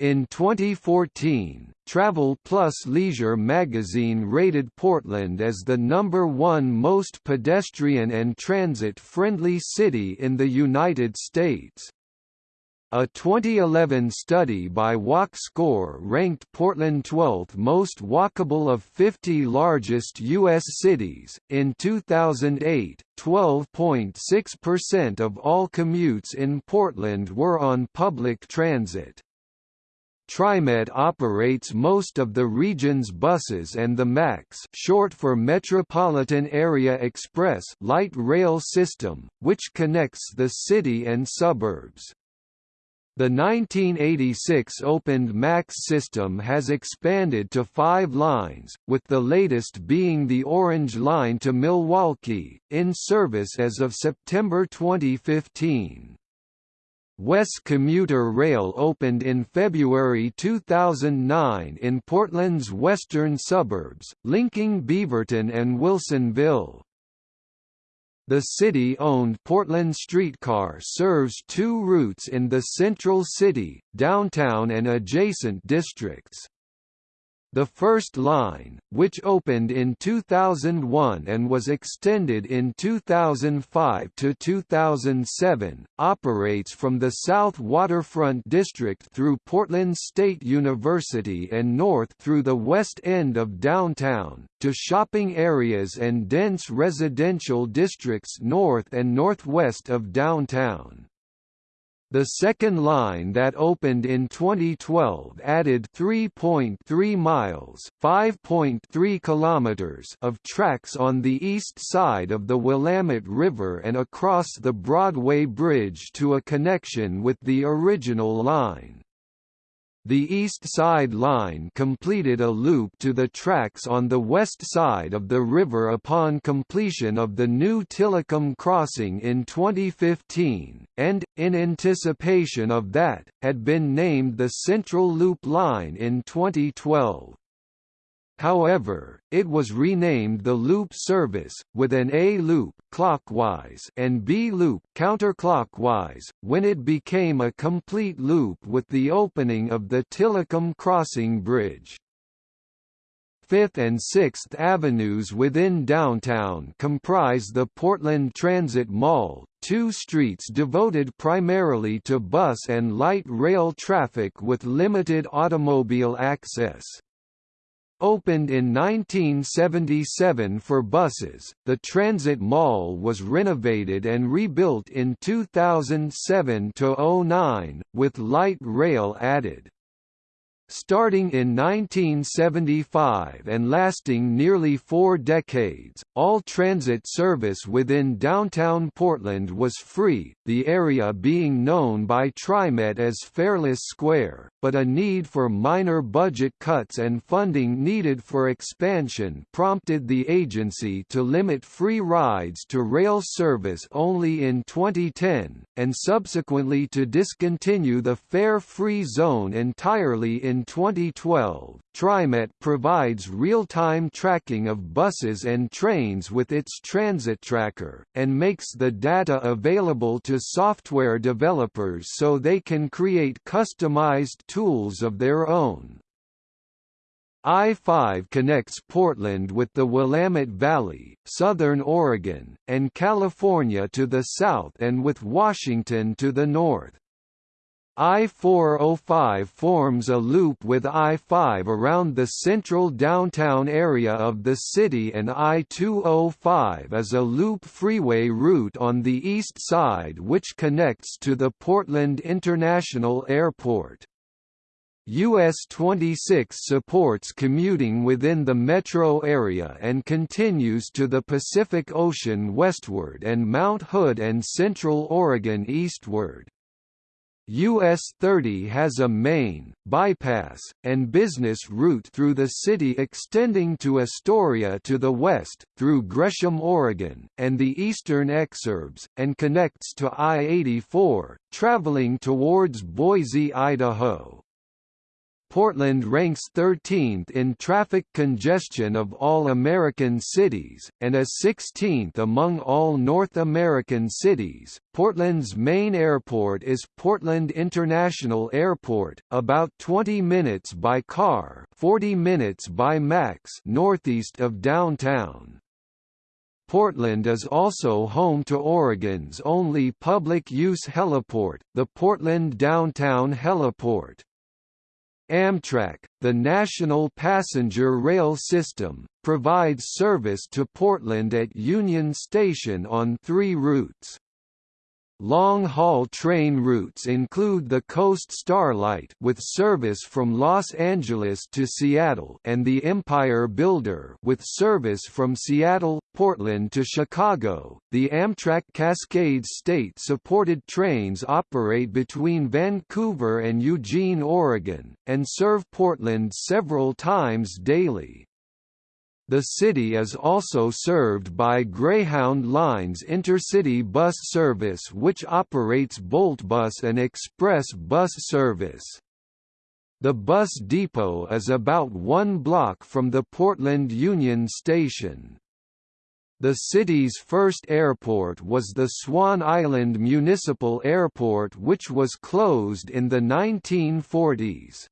In 2014, Travel Plus Leisure magazine rated Portland as the number one most pedestrian and transit-friendly city in the United States. A 2011 study by WalkScore ranked Portland 12th most walkable of 50 largest U.S. cities. In 2008, 12.6% of all commutes in Portland were on public transit. TriMet operates most of the region's buses and the MAX short for Metropolitan Area Express light rail system, which connects the city and suburbs. The 1986 opened MAX system has expanded to five lines, with the latest being the Orange Line to Milwaukie, in service as of September 2015. WES Commuter Rail opened in February 2009 in Portland's western suburbs, linking Beaverton and Wilsonville. The city-owned Portland Streetcar serves two routes in the central city, downtown and adjacent districts. The first line, which opened in 2001 and was extended in 2005 to 2007, operates from the South Waterfront District through Portland State University and north through the west end of downtown, to shopping areas and dense residential districts north and northwest of downtown. The second line that opened in 2012 added 3.3 miles (5.3 kilometers) of tracks on the east side of the Willamette River and across the Broadway Bridge to a connection with the original line. The East Side Line completed a loop to the tracks on the west side of the river upon completion of the new Tillicum crossing in 2015, and, in anticipation of that, had been named the Central Loop Line in 2012. However, it was renamed the Loop Service, with an A-loop clockwise and B-loop counterclockwise, when it became a complete loop with the opening of the Tillicum Crossing Bridge. Fifth and Sixth Avenues within downtown comprise the Portland Transit Mall, two streets devoted primarily to bus and light rail traffic with limited automobile access. Opened in 1977 for buses, the Transit Mall was renovated and rebuilt in 2007–09, with light rail added. Starting in 1975 and lasting nearly four decades, all transit service within downtown Portland was free, the area being known by TriMet as Fareless Square, but a need for minor budget cuts and funding needed for expansion prompted the agency to limit free rides to rail service only in 2010, and subsequently to discontinue the fare-free zone entirely in 2012, TriMet provides real-time tracking of buses and trains with its Transit Tracker, and makes the data available to software developers so they can create customized tools of their own. I-5 connects Portland with the Willamette Valley, southern Oregon, and California to the south and with Washington to the north. I-405 forms a loop with I-5 around the central downtown area of the city and I-205 is a loop freeway route on the east side which connects to the Portland International Airport. US 26 supports commuting within the metro area and continues to the Pacific Ocean westward and Mount Hood and Central Oregon eastward. US 30 has a main, bypass, and business route through the city extending to Astoria to the west, through Gresham, Oregon, and the eastern exurbs, and connects to I-84, traveling towards Boise, Idaho. Portland ranks 13th in traffic congestion of all American cities, and is 16th among all North American cities. Portland's main airport is Portland International Airport, about 20 minutes by car, 40 minutes by MAX, northeast of downtown. Portland is also home to Oregon's only public-use heliport, the Portland Downtown Heliport. Amtrak, the national passenger rail system, provides service to Portland at Union Station on three routes. Long-haul train routes include the Coast Starlight with service from Los Angeles to Seattle and the Empire Builder with service from Seattle, Portland to Chicago. The Amtrak Cascade state-supported trains operate between Vancouver and Eugene, Oregon, and serve Portland several times daily. The city is also served by Greyhound Lines intercity bus service which operates Boltbus and express bus service. The bus depot is about one block from the Portland Union Station. The city's first airport was the Swan Island Municipal Airport which was closed in the 1940s.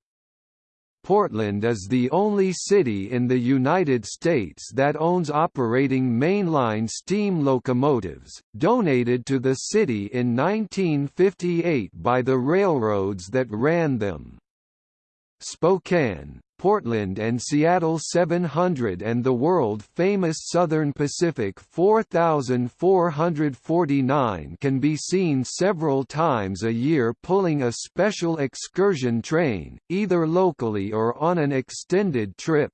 Portland is the only city in the United States that owns operating mainline steam locomotives, donated to the city in 1958 by the railroads that ran them. Spokane, Portland and Seattle 700 and the world-famous Southern Pacific 4449 can be seen several times a year pulling a special excursion train, either locally or on an extended trip.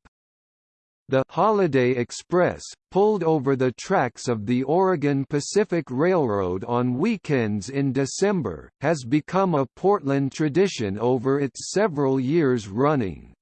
The Holiday Express, pulled over the tracks of the Oregon Pacific Railroad on weekends in December, has become a Portland tradition over its several years running.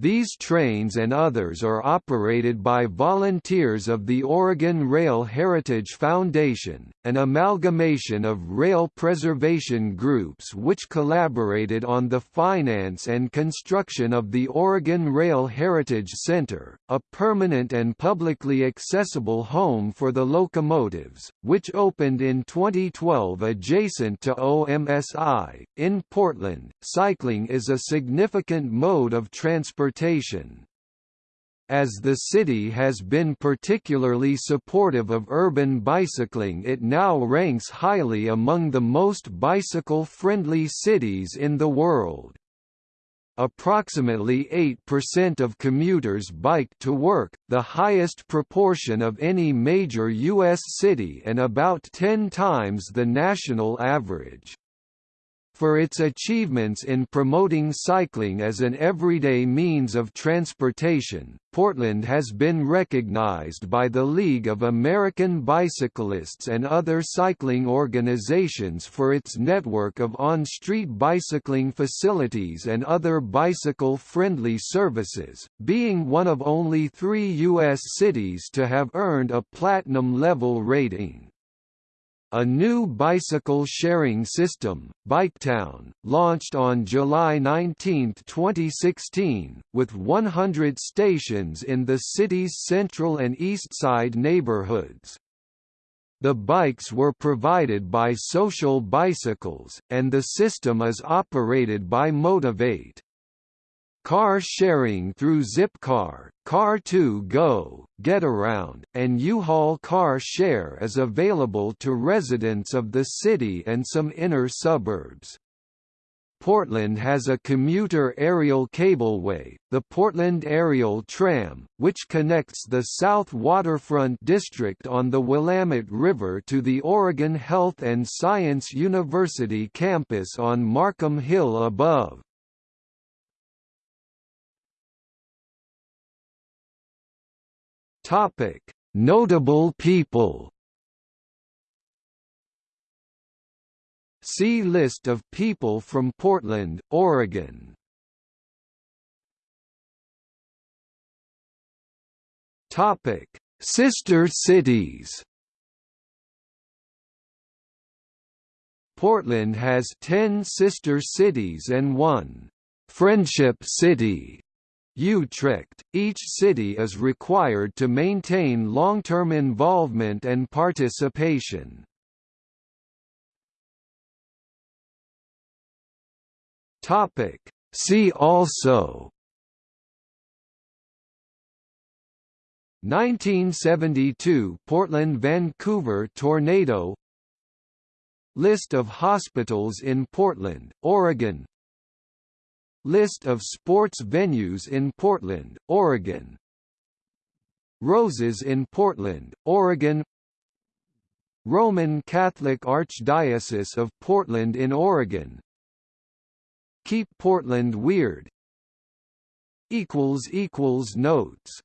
These trains and others are operated by volunteers of the Oregon Rail Heritage Foundation, an amalgamation of rail preservation groups which collaborated on the finance and construction of the Oregon Rail Heritage Center, a permanent and publicly accessible home for the locomotives, which opened in 2012 adjacent to OMSI. In Portland, cycling is a significant mode of transportation transportation. As the city has been particularly supportive of urban bicycling it now ranks highly among the most bicycle-friendly cities in the world. Approximately 8% of commuters bike to work, the highest proportion of any major U.S. city and about 10 times the national average. For its achievements in promoting cycling as an everyday means of transportation, Portland has been recognized by the League of American Bicyclists and other cycling organizations for its network of on-street bicycling facilities and other bicycle-friendly services, being one of only three U.S. cities to have earned a platinum-level rating. A new bicycle sharing system, Biketown, launched on July 19, 2016, with 100 stations in the city's central and east side neighborhoods. The bikes were provided by Social Bicycles, and the system is operated by Motivate. Car sharing through Zipcar, Car2Go, Getaround, and U-Haul Car Share is available to residents of the city and some inner suburbs. Portland has a commuter aerial cableway, the Portland Aerial Tram, which connects the South Waterfront District on the Willamette River to the Oregon Health and Science University campus on Marquam Hill above. Topic: Notable people. See list of people from Portland, Oregon. Topic: Sister cities. Portland has 10 sister cities and one Friendship City. Utrecht, each city is required to maintain long-term involvement and participation. See also 1972 Portland–Vancouver tornado List of hospitals in Portland, Oregon List of sports venues in Portland, Oregon. Roses in Portland, Oregon. Roman Catholic Archdiocese of Portland in Oregon. Keep Portland Weird. Notes